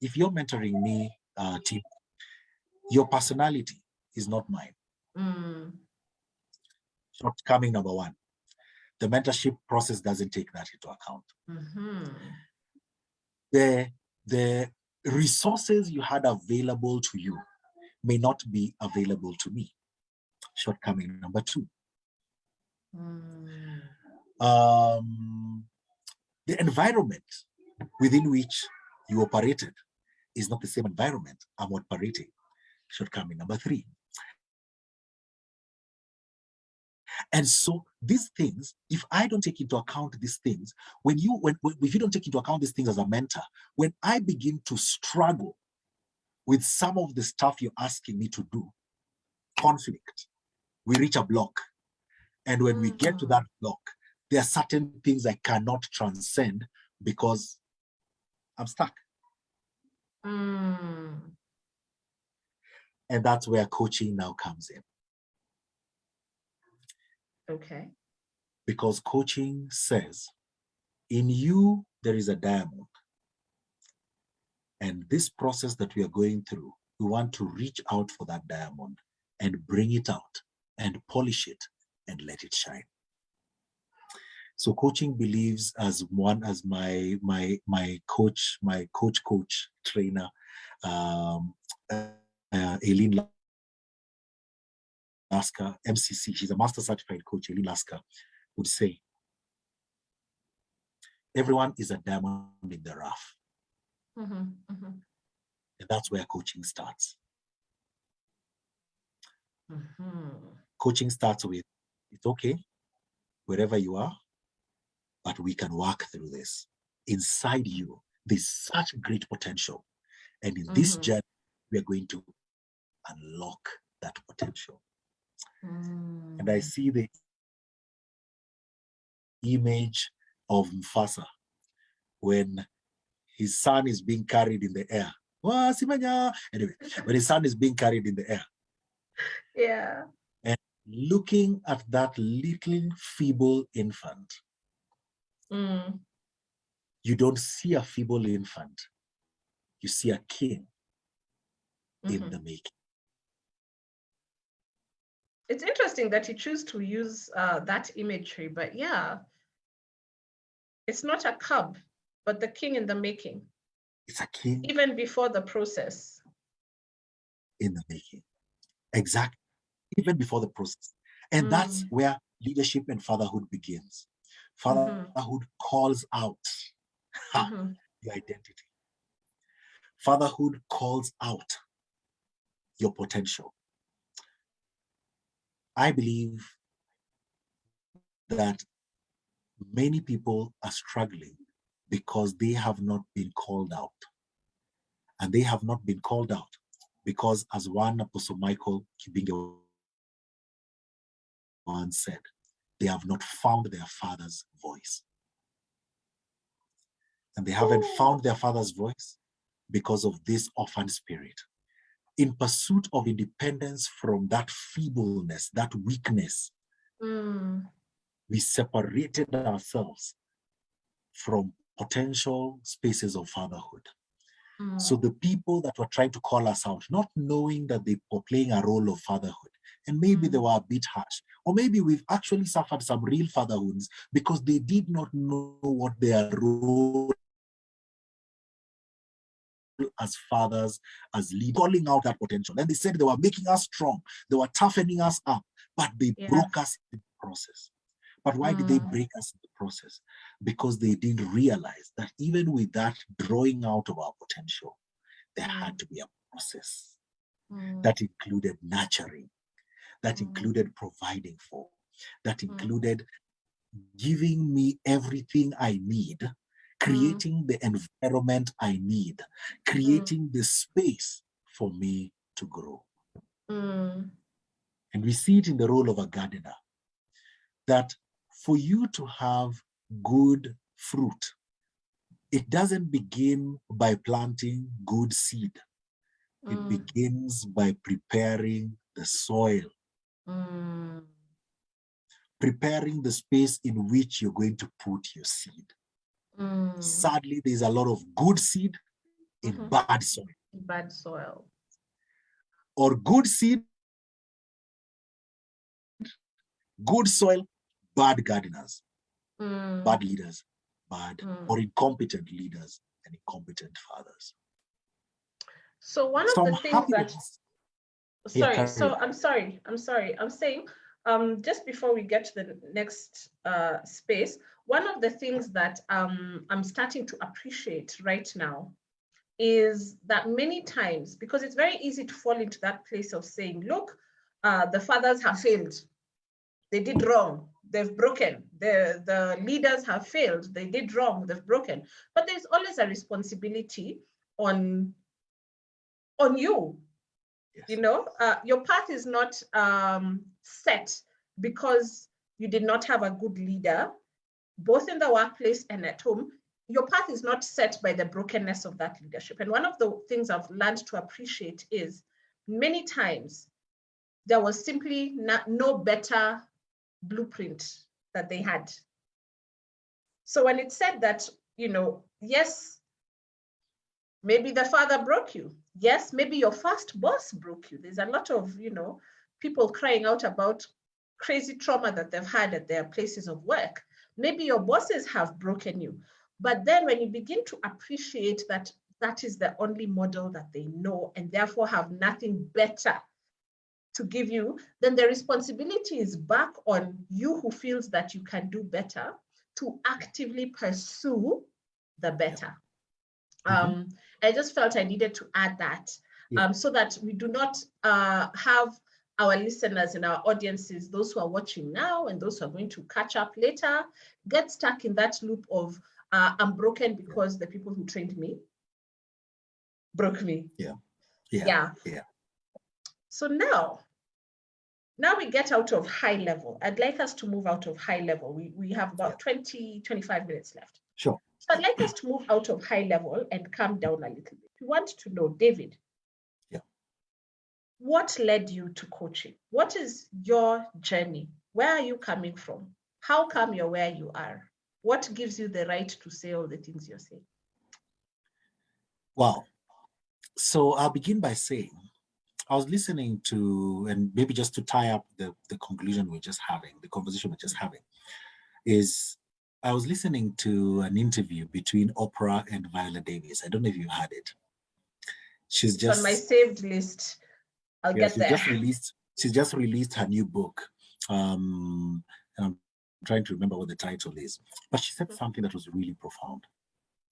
if you're mentoring me, uh, Tim, your personality is not mine. Mm. Shortcoming number one. The mentorship process doesn't take that into account. Mm -hmm. The, the resources you had available to you may not be available to me. Shortcoming number two. Mm. Um, the environment within which you operated is not the same environment I'm operating. Shortcoming number three. And so these things, if I don't take into account these things, when you, when, when if you don't take into account these things as a mentor, when I begin to struggle with some of the stuff you're asking me to do, conflict, we reach a block. And when we get to that block, there are certain things I cannot transcend because I'm stuck. Mm. And that's where coaching now comes in. Okay. Because coaching says, in you, there is a diamond. And this process that we are going through, we want to reach out for that diamond and bring it out and polish it and let it shine. So coaching believes as one as my my my coach, my coach coach trainer, um, uh, Aileen Lasker, MCC, she's a master certified coach, Aileen Lasker, would say, everyone is a diamond in the rough. Mm -hmm, mm -hmm. And that's where coaching starts. Mm -hmm. Coaching starts with, it's okay, wherever you are, but we can work through this. Inside you, there's such great potential. And in this mm-hmm. journey, we are going to unlock that potential. And I mm. see the image of Mufasa when his son is being carried in the air. Anyway, when his son is being carried in the air. Yeah. And looking at that little feeble infant, mm. you don't see a feeble infant. You see a king mm -hmm. in mm-hmm. the making it's interesting that you choose to use uh, that imagery, but yeah, it's not a cub, but the king in the making. It's a king. Even before the process. In the making. Exactly. Even before the process. And mm. that's where leadership and fatherhood begins. Mm-hmm. Fatherhood mm -hmm. calls out mm -hmm. your identity. Fatherhood calls out your potential. I believe that many people are struggling because they have not been called out. And they have not been called out because as one Apostle Michael Kibinge once said, they have not found their father's voice. And they haven't oh. found their father's voice because of this orphan spirit in pursuit of independence from that feebleness, that weakness, mm. we separated ourselves from potential spaces of fatherhood. Mm. So the people that were trying to call us out, not knowing that they were playing a role of fatherhood, and maybe mm. they were a bit harsh, or maybe we've actually suffered some real fatherhoods because they did not know what their role as fathers, as leaders, calling out that potential. And they said they were making us strong, they were toughening us up, but they yeah. broke us in the process. But why mm. did they mm. break us in the process? Because they didn't realize that even with that drawing out of our potential, there mm. had to be a process mm. that included nurturing, that mm. included providing for, that mm. included giving me everything I need. Creating mm. the environment I need, creating mm. the space for me to grow. Mm. And we see it in the role of a gardener, that for you to have good fruit, it doesn't begin by planting good seed. It Mm. begins by preparing the soil, Mm. preparing the space in which you're going to put your seed. Mm. Sadly, there's a lot of good seed in Mhm. bad soil, Bad soil. or good seed, good soil, bad gardeners, Mm. bad leaders, bad Mm. or incompetent leaders and incompetent fathers. So one of the things that Yeah, sorry so i'm sorry i'm sorry i'm saying um just before we get to the next uh space one of the things that um i'm starting to appreciate right now is that many times because it's very easy to fall into that place of saying look uh the fathers have failed. They did wrong. They've broken. The the leaders have failed. They did wrong. They've broken. But there's always a responsibility on on you. Yes. you know uh, your path is not um, set because you did not have a good leader both in the workplace and at home your path is not set by the brokenness of that leadership. And one of the things i've learned to appreciate is many times there was simply not, no better blueprint that they had. So when it said that you know yes maybe the father broke you. Yes maybe your first boss broke you. There's a lot of you know people crying out about crazy trauma that they've had at their places of work maybe your bosses have broken you but then when you begin to appreciate that that is the only model that they know and therefore have nothing better to give you then the responsibility is back on you who feels that you can do better to actively pursue the better Mhm. um, I just felt I needed to add that Yeah. um, so that we do not uh, have our listeners and our audiences, those who are watching now and those who are going to catch up later, get stuck in that loop of uh, I'm broken because the people who trained me broke me. Yeah. Yeah. yeah. So now, now we get out of high level. I'd like us to move out of high level. We, we have about 20, 25 minutes left. Sure. So I'd like us to move out of high level and come down a little bit. We want to know, David. What led you to coaching? What is your journey? Where are you coming from? How come you're where you are? What gives you the right to say all the things you're saying? Wow. So I'll begin by saying, I was listening to, and maybe just to tie up the, the conclusion we're just having, the conversation we're just having, is I was listening to an interview between Oprah and Viola Davis. I don't know if you had it. She's It's just on my saved list. I'll yeah, get she's there. just released. she just released her new book. Um, and I'm trying to remember what the title is. But she said something that was really profound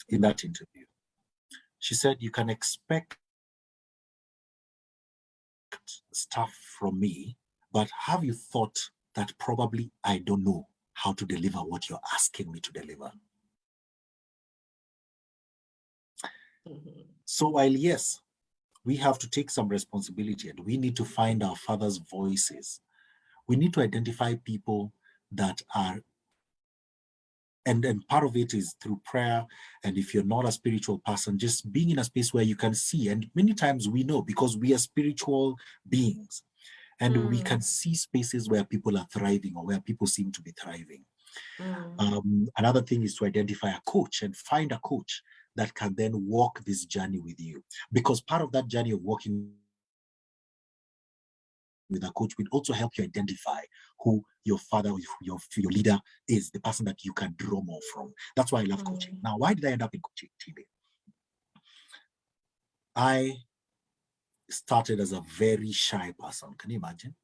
in that interview. She said, "You can expect stuff from me, but have you thought that probably I don't know how to deliver what you're asking me to deliver?" Mhm. So while yes, we have to take some responsibility and we need to find our father's voices, we need to identify people that are and and part of it is through prayer. And if you're not a spiritual person just being in a space where you can see. And many times we know because we are spiritual beings. And we Mm. can see spaces where people are thriving or where people seem to be thriving. Mm. um, another thing is to identify a coach and find a coach that can then walk this journey with you. Because part of that journey of walking with a coach will also help you identify who your father, your, your leader is, the person that you can draw more from. That's why I love coaching. Mm. Now, why did I end up in coaching, TV? I started as a very shy person. Can you imagine?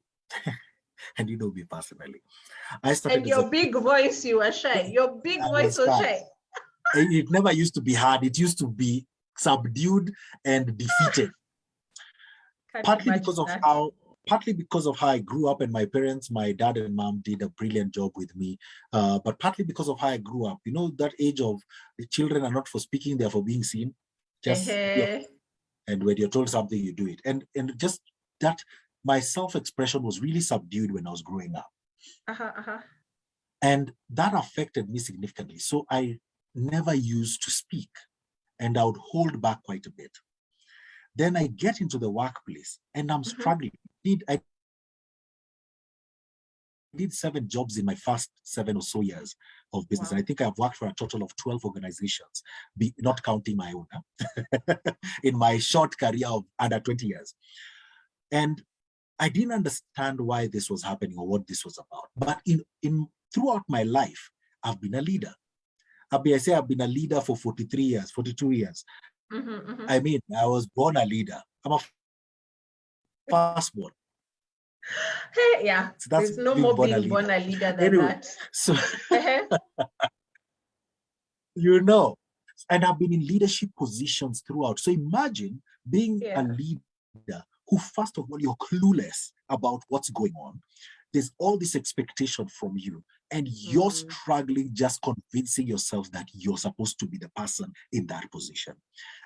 and you know me personally. I started And your big voice, you were shy. Your big I voice was shy. Shy. it never used to be hard. It used to be subdued and defeated. Partly because of that. how partly because of how I grew up and my parents, my dad and mom did a brilliant job with me. Uh, but partly because of how I grew up. You know, that age of the children are not for speaking, they're for being seen. Just and when you're told something, you do it. And and just that my self-expression was really subdued when I was growing up. Uh-huh, uh-huh. And that affected me significantly. So I never used to speak and I would hold back quite a bit. Then I get into the workplace and I'm mm -hmm. struggling. Did I did seven jobs in my first seven or so years of business. Wow. I think I've worked for a total of 12 organizations, be, not counting my own, huh? in my short career of under 20 years. And I didn't understand why this was happening or what this was about. But in, in throughout my life, I've been a leader. I, say I've been a leader for 43 years, 42 years. Mm -hmm, mm -hmm. I mean, I was born a leader. I'm a firstborn. Hey, yeah, so there's no more being a born a leader than anyway, that. So, uh-huh. you know, and I've been in leadership positions throughout. So imagine being yeah. a leader who, first of all, you're clueless about what's going on. There's all this expectation from you, and you're mm. struggling just convincing yourself that you're supposed to be the person in that position.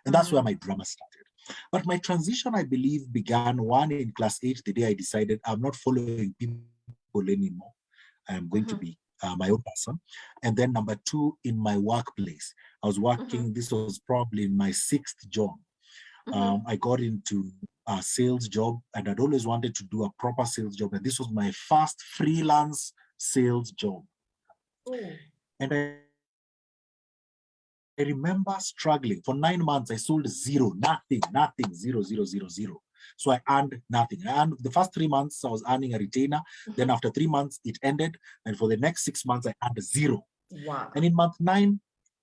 And that's where my drama started. But my transition, I believe, began one in class eight, the day I decided I'm not following people anymore. I'm going mm -hmm. to mm-hmm. be uh, my own person. And then number two, in my workplace, I was working, mm -hmm. this was probably my sixth job. Mm -hmm. um, I got into a sales job and I'd always wanted to do a proper sales job. And this was my first freelance sales job. Ooh. And I I remember struggling for nine months. I sold zero, nothing, nothing, zero, zero, zero, zero. So I earned nothing. And the first three months I was earning a retainer. Mm -hmm. Then after three months it ended. And for the next six months I earned zero. Wow. And in month nine,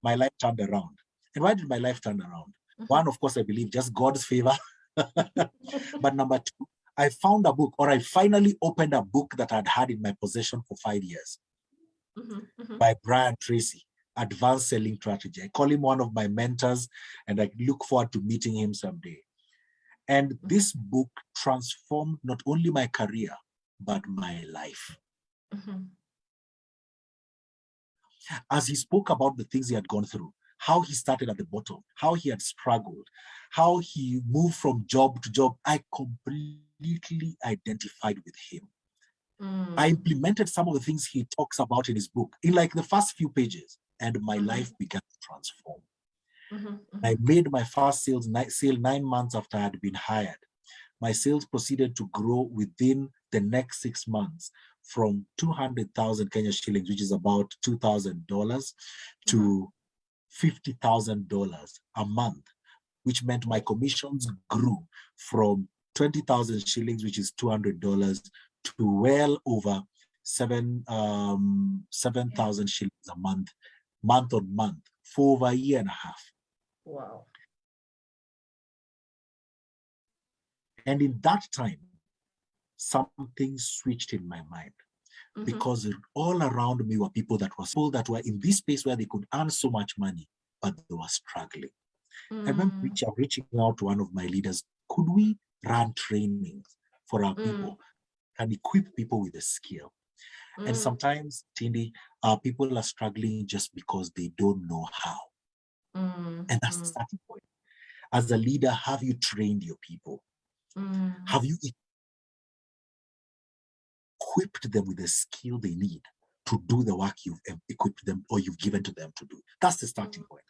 my life turned around. And why did my life turn around? Mm -hmm. One, of course, I believe just God's favor. but number two, I found a book or I finally opened a book that I'd had in my possession for five years mm -hmm. by Brian Tracy advanced selling strategy. I call him one of my mentors and I look forward to meeting him someday. And mm-hmm. this book transformed not only my career, but my life. Mm -hmm. As he spoke about the things he had gone through, how he started at the bottom, how he had struggled, how he moved from job to job, I completely identified with him. Mm. I implemented some of the things he talks about in his book in like the first few pages and my mm-hmm. life began to transform. Mm -hmm, I made my first sales sale nine months after I had been hired. My sales proceeded to grow within the next six months from 200,000 Kenya shillings, which is about $2,000 to $50,000 mm-hmm. a month, which meant my commissions grew from 20,000 shillings, which is $200 to well over seven um, 7,000 shillings a month month on month for over a year and a half. Wow. And in that time, something switched in my mind mm -hmm. because all around me were people that were people that were in this space where they could earn so much money, but they were struggling. Mm. I remember mm. reaching, reaching out to one of my leaders, could we run trainings for our mm. people and equip people with a skill? Mm. And sometimes, Tindi, uh, people are struggling just because they don't know how. Mm. And that's mm. the starting point. As a leader, have you trained your people? Mm. Have you equipped them with the skill they need to do the work you've equipped them or you've given to them to do? That's the starting mm. point.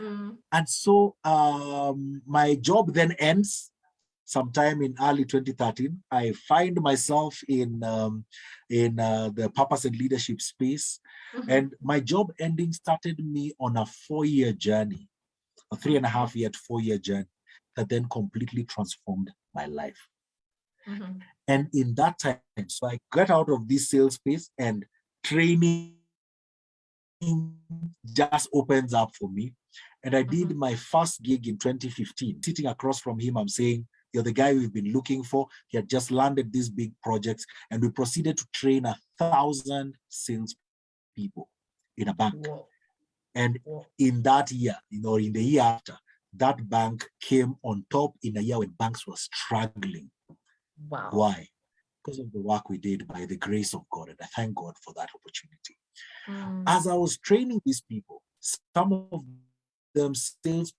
Mm. And so um, my job then ends sometime in early 2013, I find myself in um, in uh, the purpose and leadership space. Mm -hmm. And my job ending started me on a four-year journey, a three and a half year, to four-year journey that then completely transformed my life. Mm -hmm. And in that time, so I got out of this sales space and training just opens up for me. And I did mm -hmm. my first gig in 2015. Sitting across from him, I'm saying, you're the guy we've been looking for. He had just landed these big projects and we proceeded to train a thousand sales people in a bank. Whoa. And Whoa. in that year, you know, in the year after, that bank came on top in a year when banks were struggling. Wow. Why? Because of the work we did by the grace of God. And I thank God for that opportunity. Mm. As I was training these people, some of them sales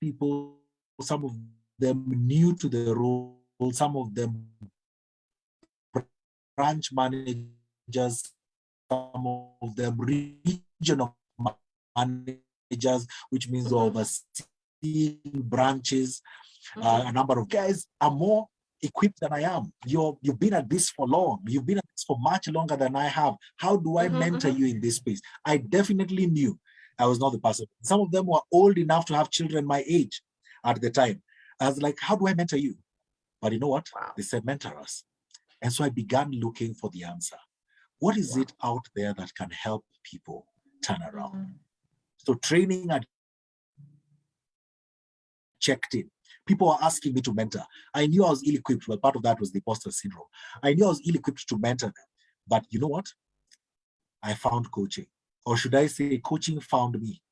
people, some of them new to the role, some of them branch managers, some of them regional managers, which means mm -hmm. overseeing branches. Uh, a number of guys are more equipped than I am. You're, you've been at this for long. You've been at this for much longer than I have. How do I mm -hmm, mentor mm -hmm. you in this space? I definitely knew I was not the person. Some of them were old enough to have children my age at the time. I was like, how do I mentor you? But you know what? Wow. They said, mentor us. And so I began looking for the answer. What is wow. it out there that can help people turn around? Mm -hmm. So training and checked in. People were asking me to mentor. I knew I was ill-equipped, but part of that was the imposter syndrome. I knew I was ill-equipped to mentor them. But you know what? I found coaching. Or should I say coaching found me?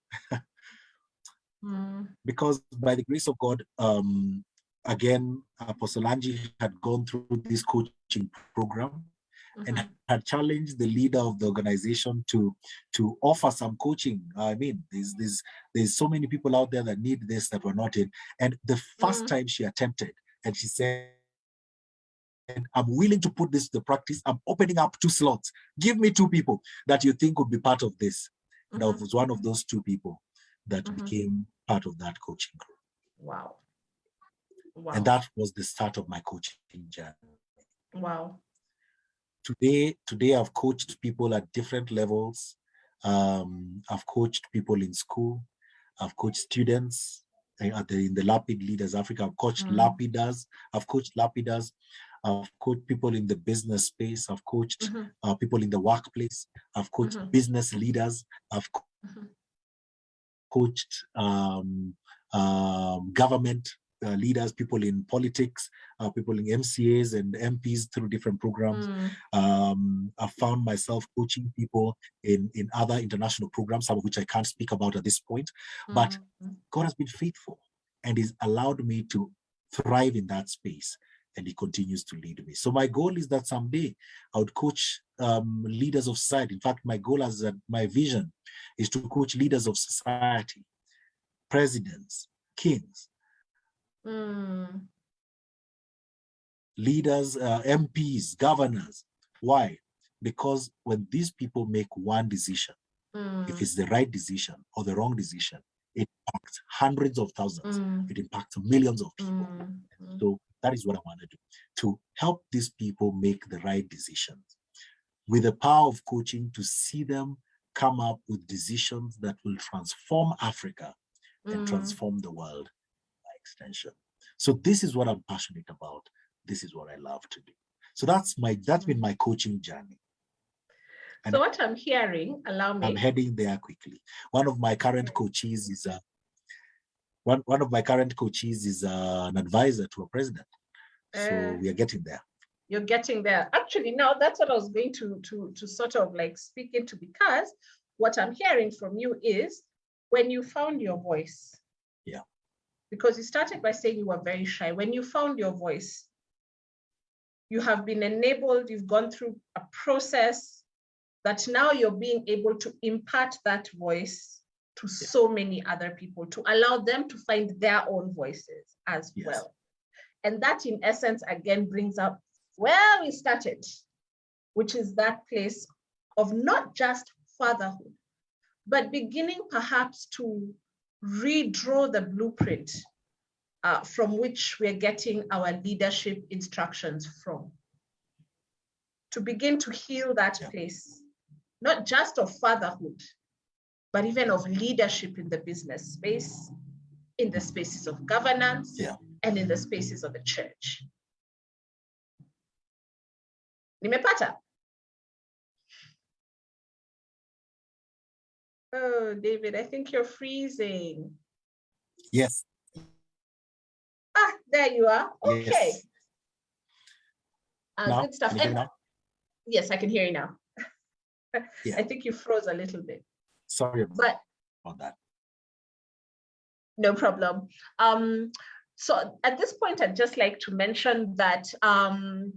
mm. Because by the grace of God, um, again, Apostle Angie had gone through this coaching program mm -hmm. and mm-hmm. had challenged the leader of the organization to to offer some coaching. I mean, there's there's there's so many people out there that need this that were not in. And the 1st mm -hmm. time she attempted, and she said, I'm willing to put this to practice. I'm opening up two slots. Give me two people that you think would be part of this. And mm -hmm. I was one of those two people that mm -hmm. became part of that coaching group. Wow. Wow. And that was the start of my coaching journey. Wow. Today, today I've coached people at different levels. Um, I've coached people in school. I've coached students at the, in the Lapid Leaders Africa. I've coached mm. Lapiders. I've coached Lapiders. I've coached people in the business space. I've coached mm -hmm. uh, people in the workplace. I've coached mm -hmm. business leaders. I've -hmm. coached um, um, government uh, leaders, people in politics, uh, people in MCAs and MPs through different programs. Mm. Um, I found myself coaching people in, in other international programs, some of which I can't speak about at this point, mm. but God has been faithful and He's allowed me to thrive in that space and he continues to lead me. So my goal is that someday I would coach um, leaders of society. In fact, my goal as a, my vision is to coach leaders of society, presidents, kings, Mm. Leaders, uh, MPs, governors. Why? Because when these people make one decision, mm. if it's the right decision or the wrong decision, it impacts hundreds of thousands. Mm. It impacts millions of people. Mm. Mm. So that is what I want to do, to help these people make the right decisions. With the power of coaching to see them come up with decisions that will transform Africa and mm. transform the world by extension. So this is what I'm passionate about. This is what I love to do. So that's my that's been my coaching journey. And so what I'm hearing, allow me. I'm heading there quickly. One of my current coaches is a one one of my current coaches is uh, an advisor to a president. So uh, we are getting there. You're getting there. Actually, now that's what I was going to to to sort of like speak into because what I'm hearing from you is when you found your voice. Yeah because you started by saying you were very shy. When you found your voice, you have been enabled, you've gone through a process that now you're being able to impart that voice to yeah. so many other people, to allow them to find their own voices as yes. well. And that in essence, again, brings up where we started, which is that place of not just fatherhood, but beginning perhaps to redraw the blueprint uh, from which we're getting our leadership instructions from. To begin to heal that yeah. place, not just of fatherhood, but even of leadership in the business space, in the spaces of governance, yeah. and in the spaces of the church. Nimepata? Oh, David, I think you're freezing. Yes. Ah, there you are. Okay. Yes. Uh, good stuff. And, yes, I can hear you now. yeah. I think you froze a little bit. Sorry about that. No problem. Um, so at this point, I'd just like to mention that um,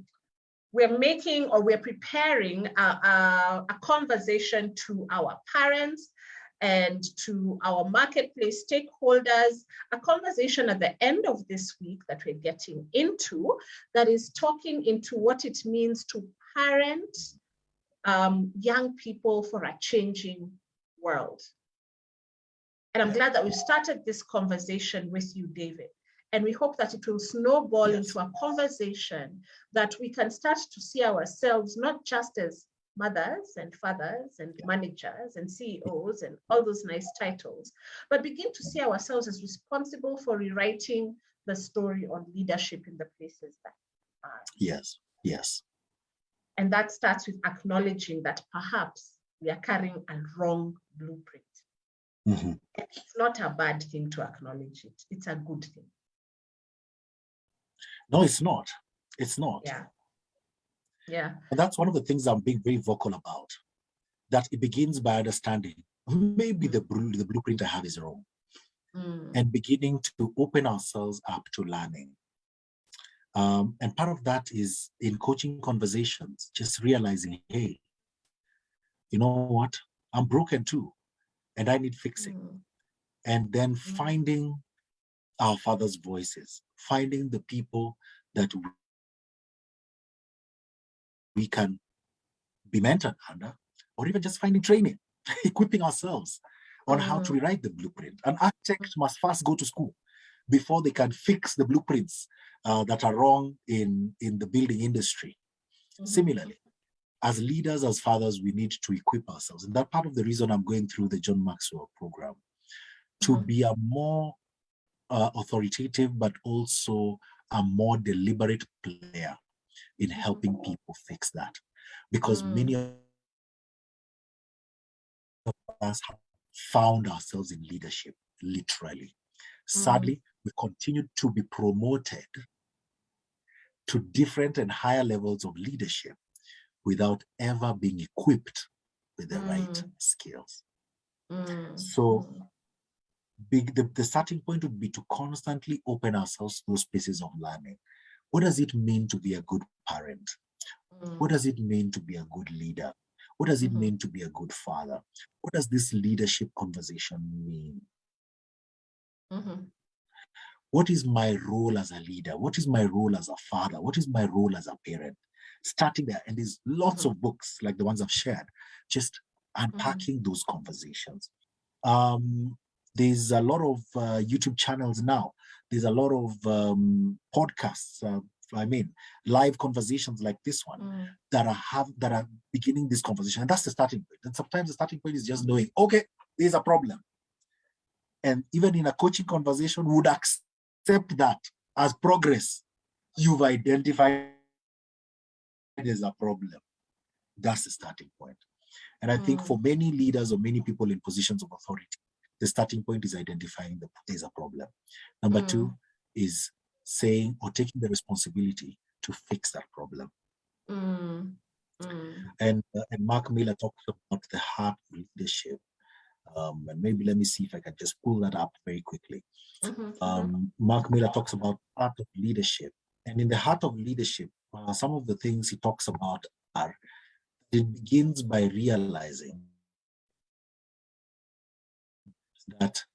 we're making or we're preparing a, a, a, conversation to our parents and to our marketplace stakeholders, a conversation at the end of this week that we're getting into that is talking into what it means to parent um, young people for a changing world. And I'm glad that we've started this conversation with you, David. And we hope that it will snowball yes. into a conversation that we can start to see ourselves not just as mothers and fathers and managers and CEOs and all those nice titles, but begin to see ourselves as responsible for rewriting the story on leadership in the places that are. Yes, yes. And that starts with acknowledging that perhaps we are carrying a wrong blueprint. Mm -hmm. It's not a bad thing to acknowledge it. It's a good thing. No, it's not. It's not. Yeah. Yeah. And that's one of the things I'm being very vocal about. That it begins by understanding maybe the, the blueprint I have is wrong. Mm. And beginning to open ourselves up to learning. Um, and part of that is in coaching conversations, just realizing, hey, you know what? I'm broken too, and I need fixing. Mm. And then mm. finding our Father's voices, finding the people that we can be mentored under, or even just finding training, equipping ourselves on mm. how to mm. rewrite the blueprint. An architect must first go to school before they can fix the blueprints uh, that are wrong in, in the building industry. Mm. Similarly, as leaders, as fathers, we need to equip ourselves. And that part of the reason I'm going through the John Maxwell program, to mm -hmm. be a more uh, authoritative, but also a more deliberate player in helping mm-hmm. people fix that. Because mm. many of us have found ourselves in leadership, literally. Sadly, mm. we continue to be promoted to different and higher levels of leadership without ever being equipped with the mm. right skills. Mm. So big, the, the starting point would be to constantly open ourselves to those spaces of learning. What does it mean to be a good parent? Mm. What does it mean to be a good leader? What does it mm -hmm. mean to be a good father? What does this leadership conversation mean? Mm -hmm. What is my role as a leader? What is my role as a father? What is my role as a parent? Starting there, and there's lots mm -hmm. of books like the ones I've shared, just unpacking mm-hmm. those conversations. Um, there's a lot of uh, YouTube channels now. There's a lot of um, podcasts. Uh, I mean, live conversations like this one mm. that are have that are beginning this conversation, and that's the starting point. And sometimes the starting point is just knowing, okay, there's a problem, and even in a coaching conversation, would accept that as progress. You've identified there's a problem. That's the starting point. And I mm. think for many leaders or many people in positions of authority, the starting point is identifying that there's a problem. Number mm. two is saying or taking the responsibility to fix that problem. Mm. And, uh, and Mark Miller talks about the heart of leadership. Um, and maybe let me see if I can just pull that up very quickly. Mm -hmm. um, Mark Miller talks about heart of leadership. And in the heart of leadership, uh, some of the things he talks about are it begins by realizing that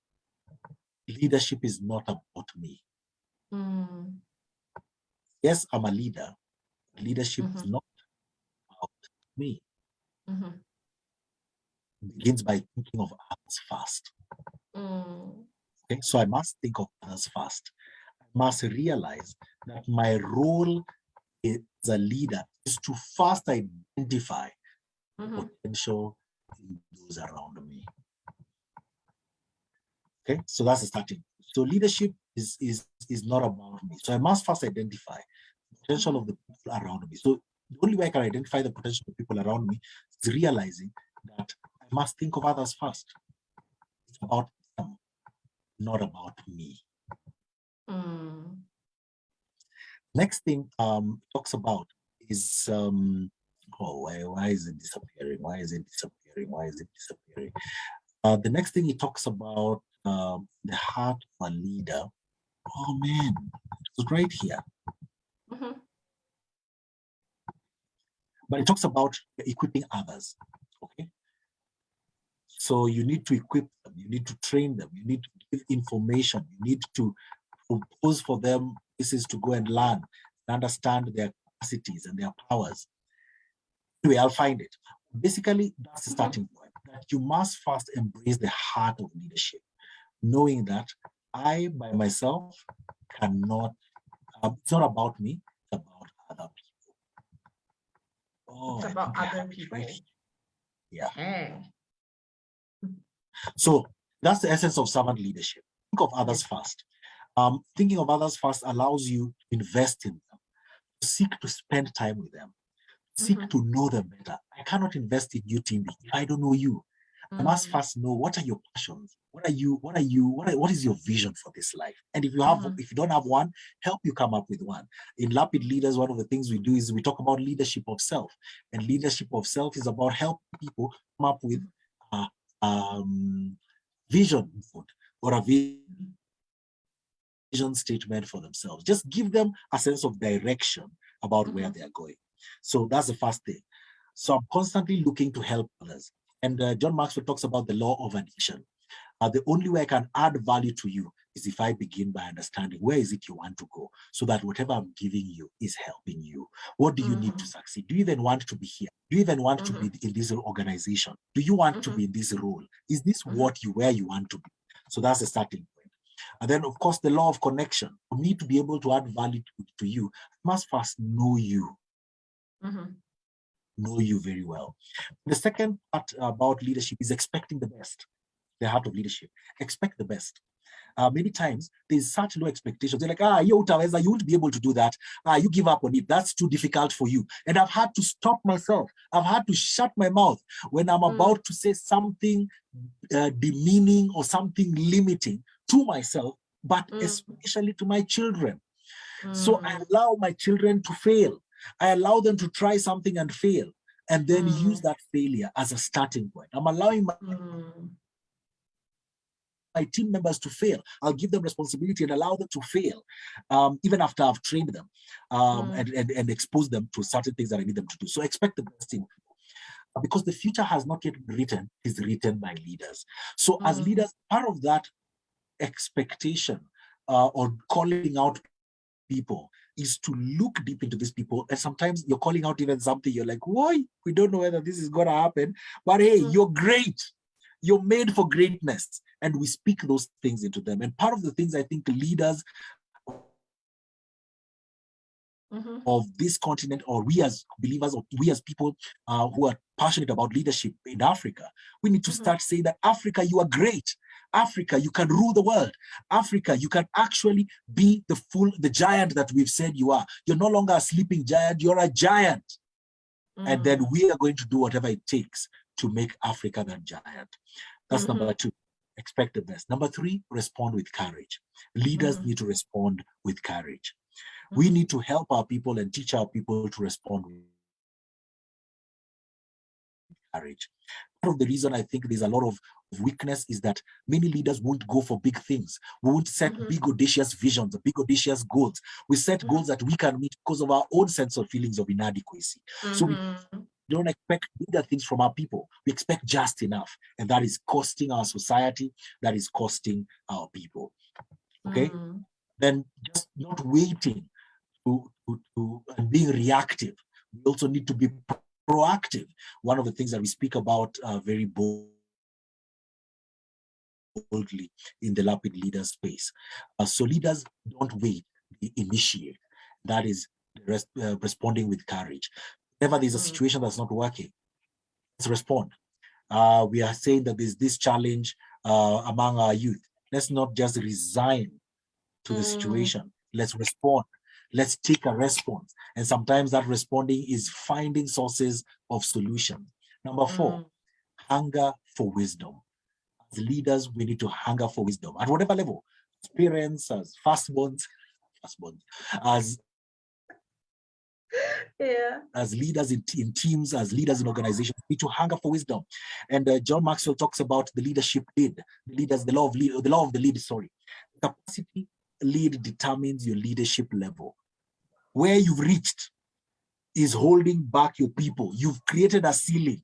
leadership is not about me. Mm. Yes, I'm a leader. Leadership mm -hmm. is mm-hmm. not about me. Mm -hmm. begins by thinking of others first. Mm. Okay, so I must think of others first. Must realize that my role as a leader is to first identify -hmm. potential in those around me. Okay, so that's the starting. So leadership is is is not about me. So I must first identify the potential of the people around me. So the only way I can identify the potential of people around me is realizing that I must think of others first. It's about them, not about me. Mm. Next thing um talks about is um oh why why is it disappearing? Why is it disappearing? Why is it disappearing? Uh, the next thing he talks about um, the heart of a leader. Oh man, it's right here. Mm -hmm. But it talks about equipping others. Okay. So you need to equip them, you need to train them, you need to give information, you need to propose for them places to go and learn, and understand their capacities and their powers. Anyway, I'll find it. Basically, that's the starting point. That you must first embrace the heart of leadership, knowing that I, by myself, cannot, um, it's not about me, it's about other people. Oh, it's about other people. Right Yeah. So that's the essence of servant leadership. Think of others first. Um, thinking of others first allows you to invest in them, to seek to spend time with them, seek mm -hmm. to know them better. I cannot invest in you, Tindi, if I don't know you. I must mm. first know what are your passions. What are you? What are you? What, are, what is your vision for this life? And if you have, mm -hmm. if you don't have one, help you come up with one. In Lapid Leaders, one of the things we do is we talk about leadership of self, and leadership of self is about helping people come up with a um, vision or a vision statement for themselves. Just give them a sense of direction about where mm-hmm. they are going. So that's the first thing. So I'm constantly looking to help others. And uh, John Maxwell talks about the law of addition. Uh, the only way I can add value to you is if I begin by understanding where is it you want to go so that whatever I'm giving you is helping you. What do you mm -hmm. need to mm-hmm. succeed? Do you even want to be here? Do you even want mm -hmm. to be mm-hmm. in this organization? Do you want mm -hmm. to be in this role? Is this what you, where you want to be? So that's the starting point. And then of course, the law of connection. For me to be able to add value to, to you, I must first know you know you very well. The second part about leadership is expecting the best, the heart of leadership. Expect the best. Uh, many times there's such low expectations. They're like, ah, you you won't be able to do that. Ah, you give up on it. That's too difficult for you. And I've had to stop myself. I've had to shut my mouth when I'm mm. about to say something uh, demeaning or something limiting to myself, but mm. especially to my children. Mm. So I mm. allow my children to fail. I allow them to try something and fail and then mm. use that failure as a starting point. I'm allowing my, mm. my team members to fail. I'll give them responsibility and allow them to fail, um, even after I've trained them um, mm. and, and, and expose them to certain things that I need them to do. So expect the best in because the future has not yet written, is written by leaders. So as mm. leaders, part of that expectation uh, or calling out people is to look deep into these people. And sometimes you're calling out even something, you're like, why? We don't know whether this is going to happen. But hey, mm you're great. You're made for greatness. And we speak those things into them. And part of the things I think leaders Mm -hmm. of this continent or we as believers or we as people uh, who are passionate about leadership in Africa, we need to mm -hmm. start saying that Africa, you are great. Africa, you can rule the world. Africa, you can actually be the full, the giant that we've said you are. You're no longer a sleeping giant, you're a giant. Mm. And then mm. we are going to do whatever it takes to make Africa that giant. That's mm -hmm. number two, expect the best. Number three, respond with courage. Leaders mm. need to respond with courage. We mm-hmm. need to help our people and teach our people to respond with courage. Part of the reason I think there's a lot of weakness is that many leaders won't go for big things. We won't set mm -hmm. big audacious visions, big audacious goals. We set mm -hmm. goals that we can meet because of our own sense of feelings of inadequacy. Mm -hmm. So we mm-hmm. don't expect bigger things from our people. We expect just enough. And that is costing our society, that is costing our people. Okay? Mm-hmm. Then just not waiting to, to, to and being reactive. We also need to be proactive. One of the things that we speak about uh, very bold boldly in the Lapid leader space. Uh, so leaders don't wait, they initiate. That is res uh, responding with courage. Whenever there's a mm. situation that's not working, let's respond. Uh, we are saying that there's this challenge uh, among our youth. Let's not just resign to the mm. situation. Let's respond. Let's take a response. And sometimes that responding is finding sources of solution. Number four, mm. hunger for wisdom as leaders, we need to hunger for wisdom at whatever level, as parents, as firstborns, firstborns, as yeah. as leaders in, in teams, as leaders in organizations, we need to hunger for wisdom. And uh, John Maxwell talks about the leadership lead, the leaders, the law of lead, the law of the lead, sorry. Capacity lead determines your leadership level. Where you've reached is holding back your people. You've created a ceiling.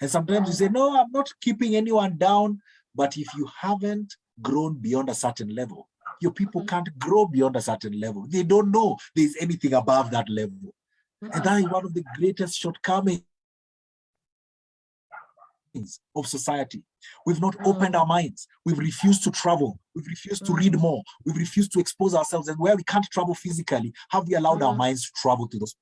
And sometimes you say, no, I'm not keeping anyone down. But if you haven't grown beyond a certain level, your people mm-hmm. can't grow beyond a certain level. They don't know there's anything above that level. Mm-hmm. And that is one of the greatest shortcomings of society. We've not mm. opened our minds. We've refused to travel. We've refused to read mm. more. We've refused to expose ourselves. And where we can't travel physically, have we allowed our mm. minds to travel to those?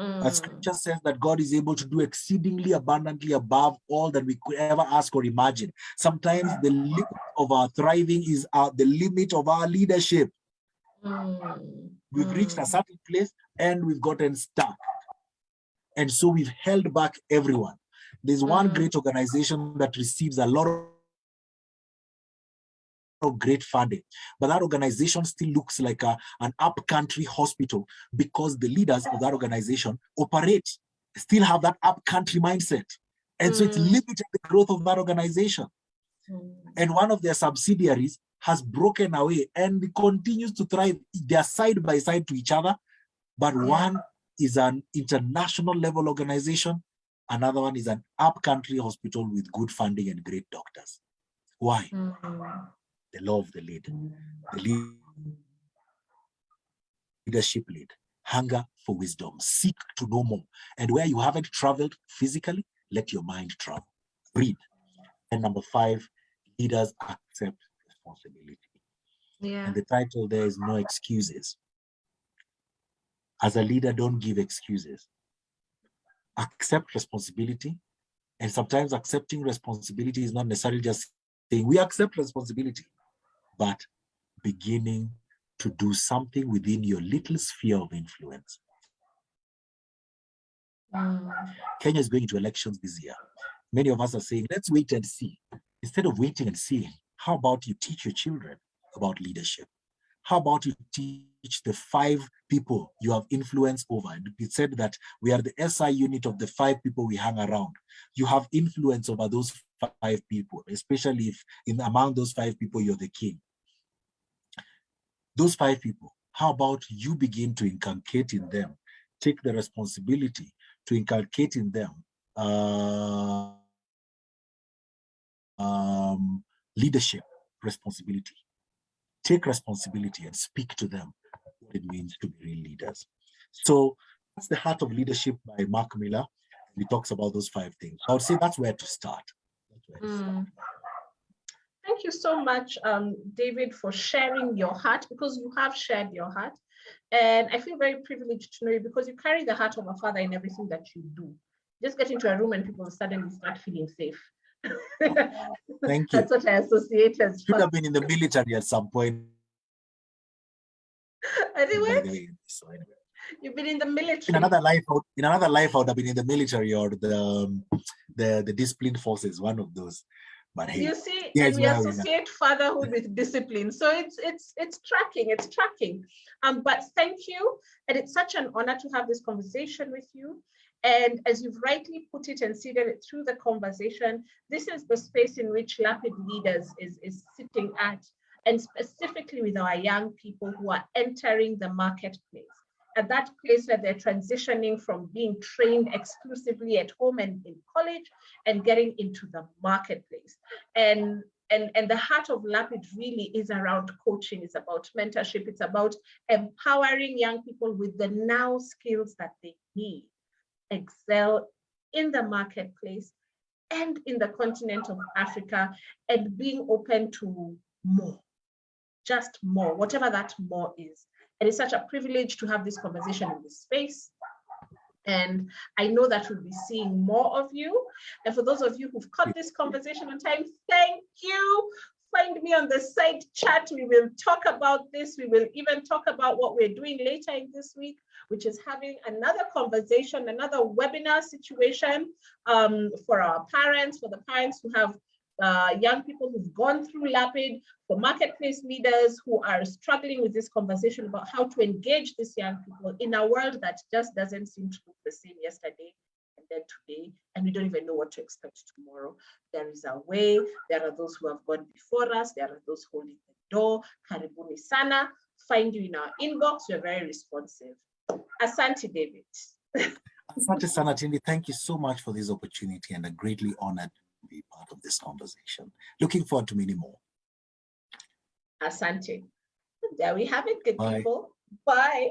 But scripture says that God is able to do exceedingly abundantly above all that we could ever ask or imagine. Sometimes the limit of our thriving is our, the limit of our leadership. We've reached a certain place and we've gotten stuck. And so we've held back everyone. There's one mm. great organization that receives a lot of great funding, but that organization still looks like a, an upcountry hospital because the leaders of that organization operate, still have that upcountry mindset. And so it's mm. limited the growth of that organization. Mm. And one of their subsidiaries has broken away and continues to thrive. They're side by side to each other, but one is an international level organization. Another one is an upcountry hospital with good funding and great doctors. Why? Mm -hmm. The law of the lead. The lead leadership lead. Hunger for wisdom. Seek to know more. And where you haven't traveled physically, let your mind travel. Read. And number five, leaders accept responsibility. Yeah. And the title there is No Excuses. As a leader, don't give excuses. Accept responsibility. And sometimes accepting responsibility is not necessarily just saying we accept responsibility, but beginning to do something within your little sphere of influence. Kenya is going into elections this year. Many of us are saying, let's wait and see. Instead of waiting and seeing, how about you teach your children about leadership? How about you teach the five people you have influence over? It said that we are the SI unit of the five people we hang around. You have influence over those five people, especially if in among those five people, you're the king. Those five people, how about you begin to inculcate in them, take the responsibility to inculcate in them uh, um, leadership responsibility take responsibility and speak to them what it means to be real leaders. So that's the heart of leadership by Mark Miller. He talks about those five things. I would say that's where to start. Where to mm. start. Thank you so much, um, David, for sharing your heart because you have shared your heart. And I feel very privileged to know you because you carry the heart of a father in everything that you do. Just get into a room and people suddenly start feeling safe. Thank you. That's what I associate as. Should have been in the military at some point. Anyway, so anyway. You've been in the military. In another life, in another life, I would have been in the military or the um, the the disciplined forces. One of those. But hey, you see, and we associate fatherhood with discipline, so it's it's it's tracking, it's tracking. Um, but thank you, and it's such an honor to have this conversation with you. And as you've rightly put it and seeded it through the conversation, this is the space in which Lapid Leaders is, is sitting at, and specifically with our young people who are entering the marketplace. At that place where they're transitioning from being trained exclusively at home and in college and getting into the marketplace. And and, and the heart of Lapid really is around coaching, it's about mentorship, it's about empowering young people with the now skills that they need excel in the marketplace and in the continent of Africa and being open to more, just more, whatever that more is. And it's such a privilege to have this conversation in this space. And I know that we'll be seeing more of you. And for those of you who've caught this conversation on time, thank you find me on the side chat. We will talk about this. We will even talk about what we're doing later in this week, which is having another conversation, another webinar situation um, for our parents, for the parents who have uh, young people who've gone through LAPID, for marketplace leaders who are struggling with this conversation about how to engage these young people in a world that just doesn't seem to look the same yesterday and then today, and we don't even know what to expect tomorrow. There is a way. There are those who have gone before us. There are those holding the door. Karibuni sana. Find you in our inbox. We're very responsive. Asante, David. Asante sana, Tindi. Thank you so much for this opportunity and I'm greatly honored be part of this conversation. Looking forward to many more. Asante. There we have it, good Bye. people. Bye.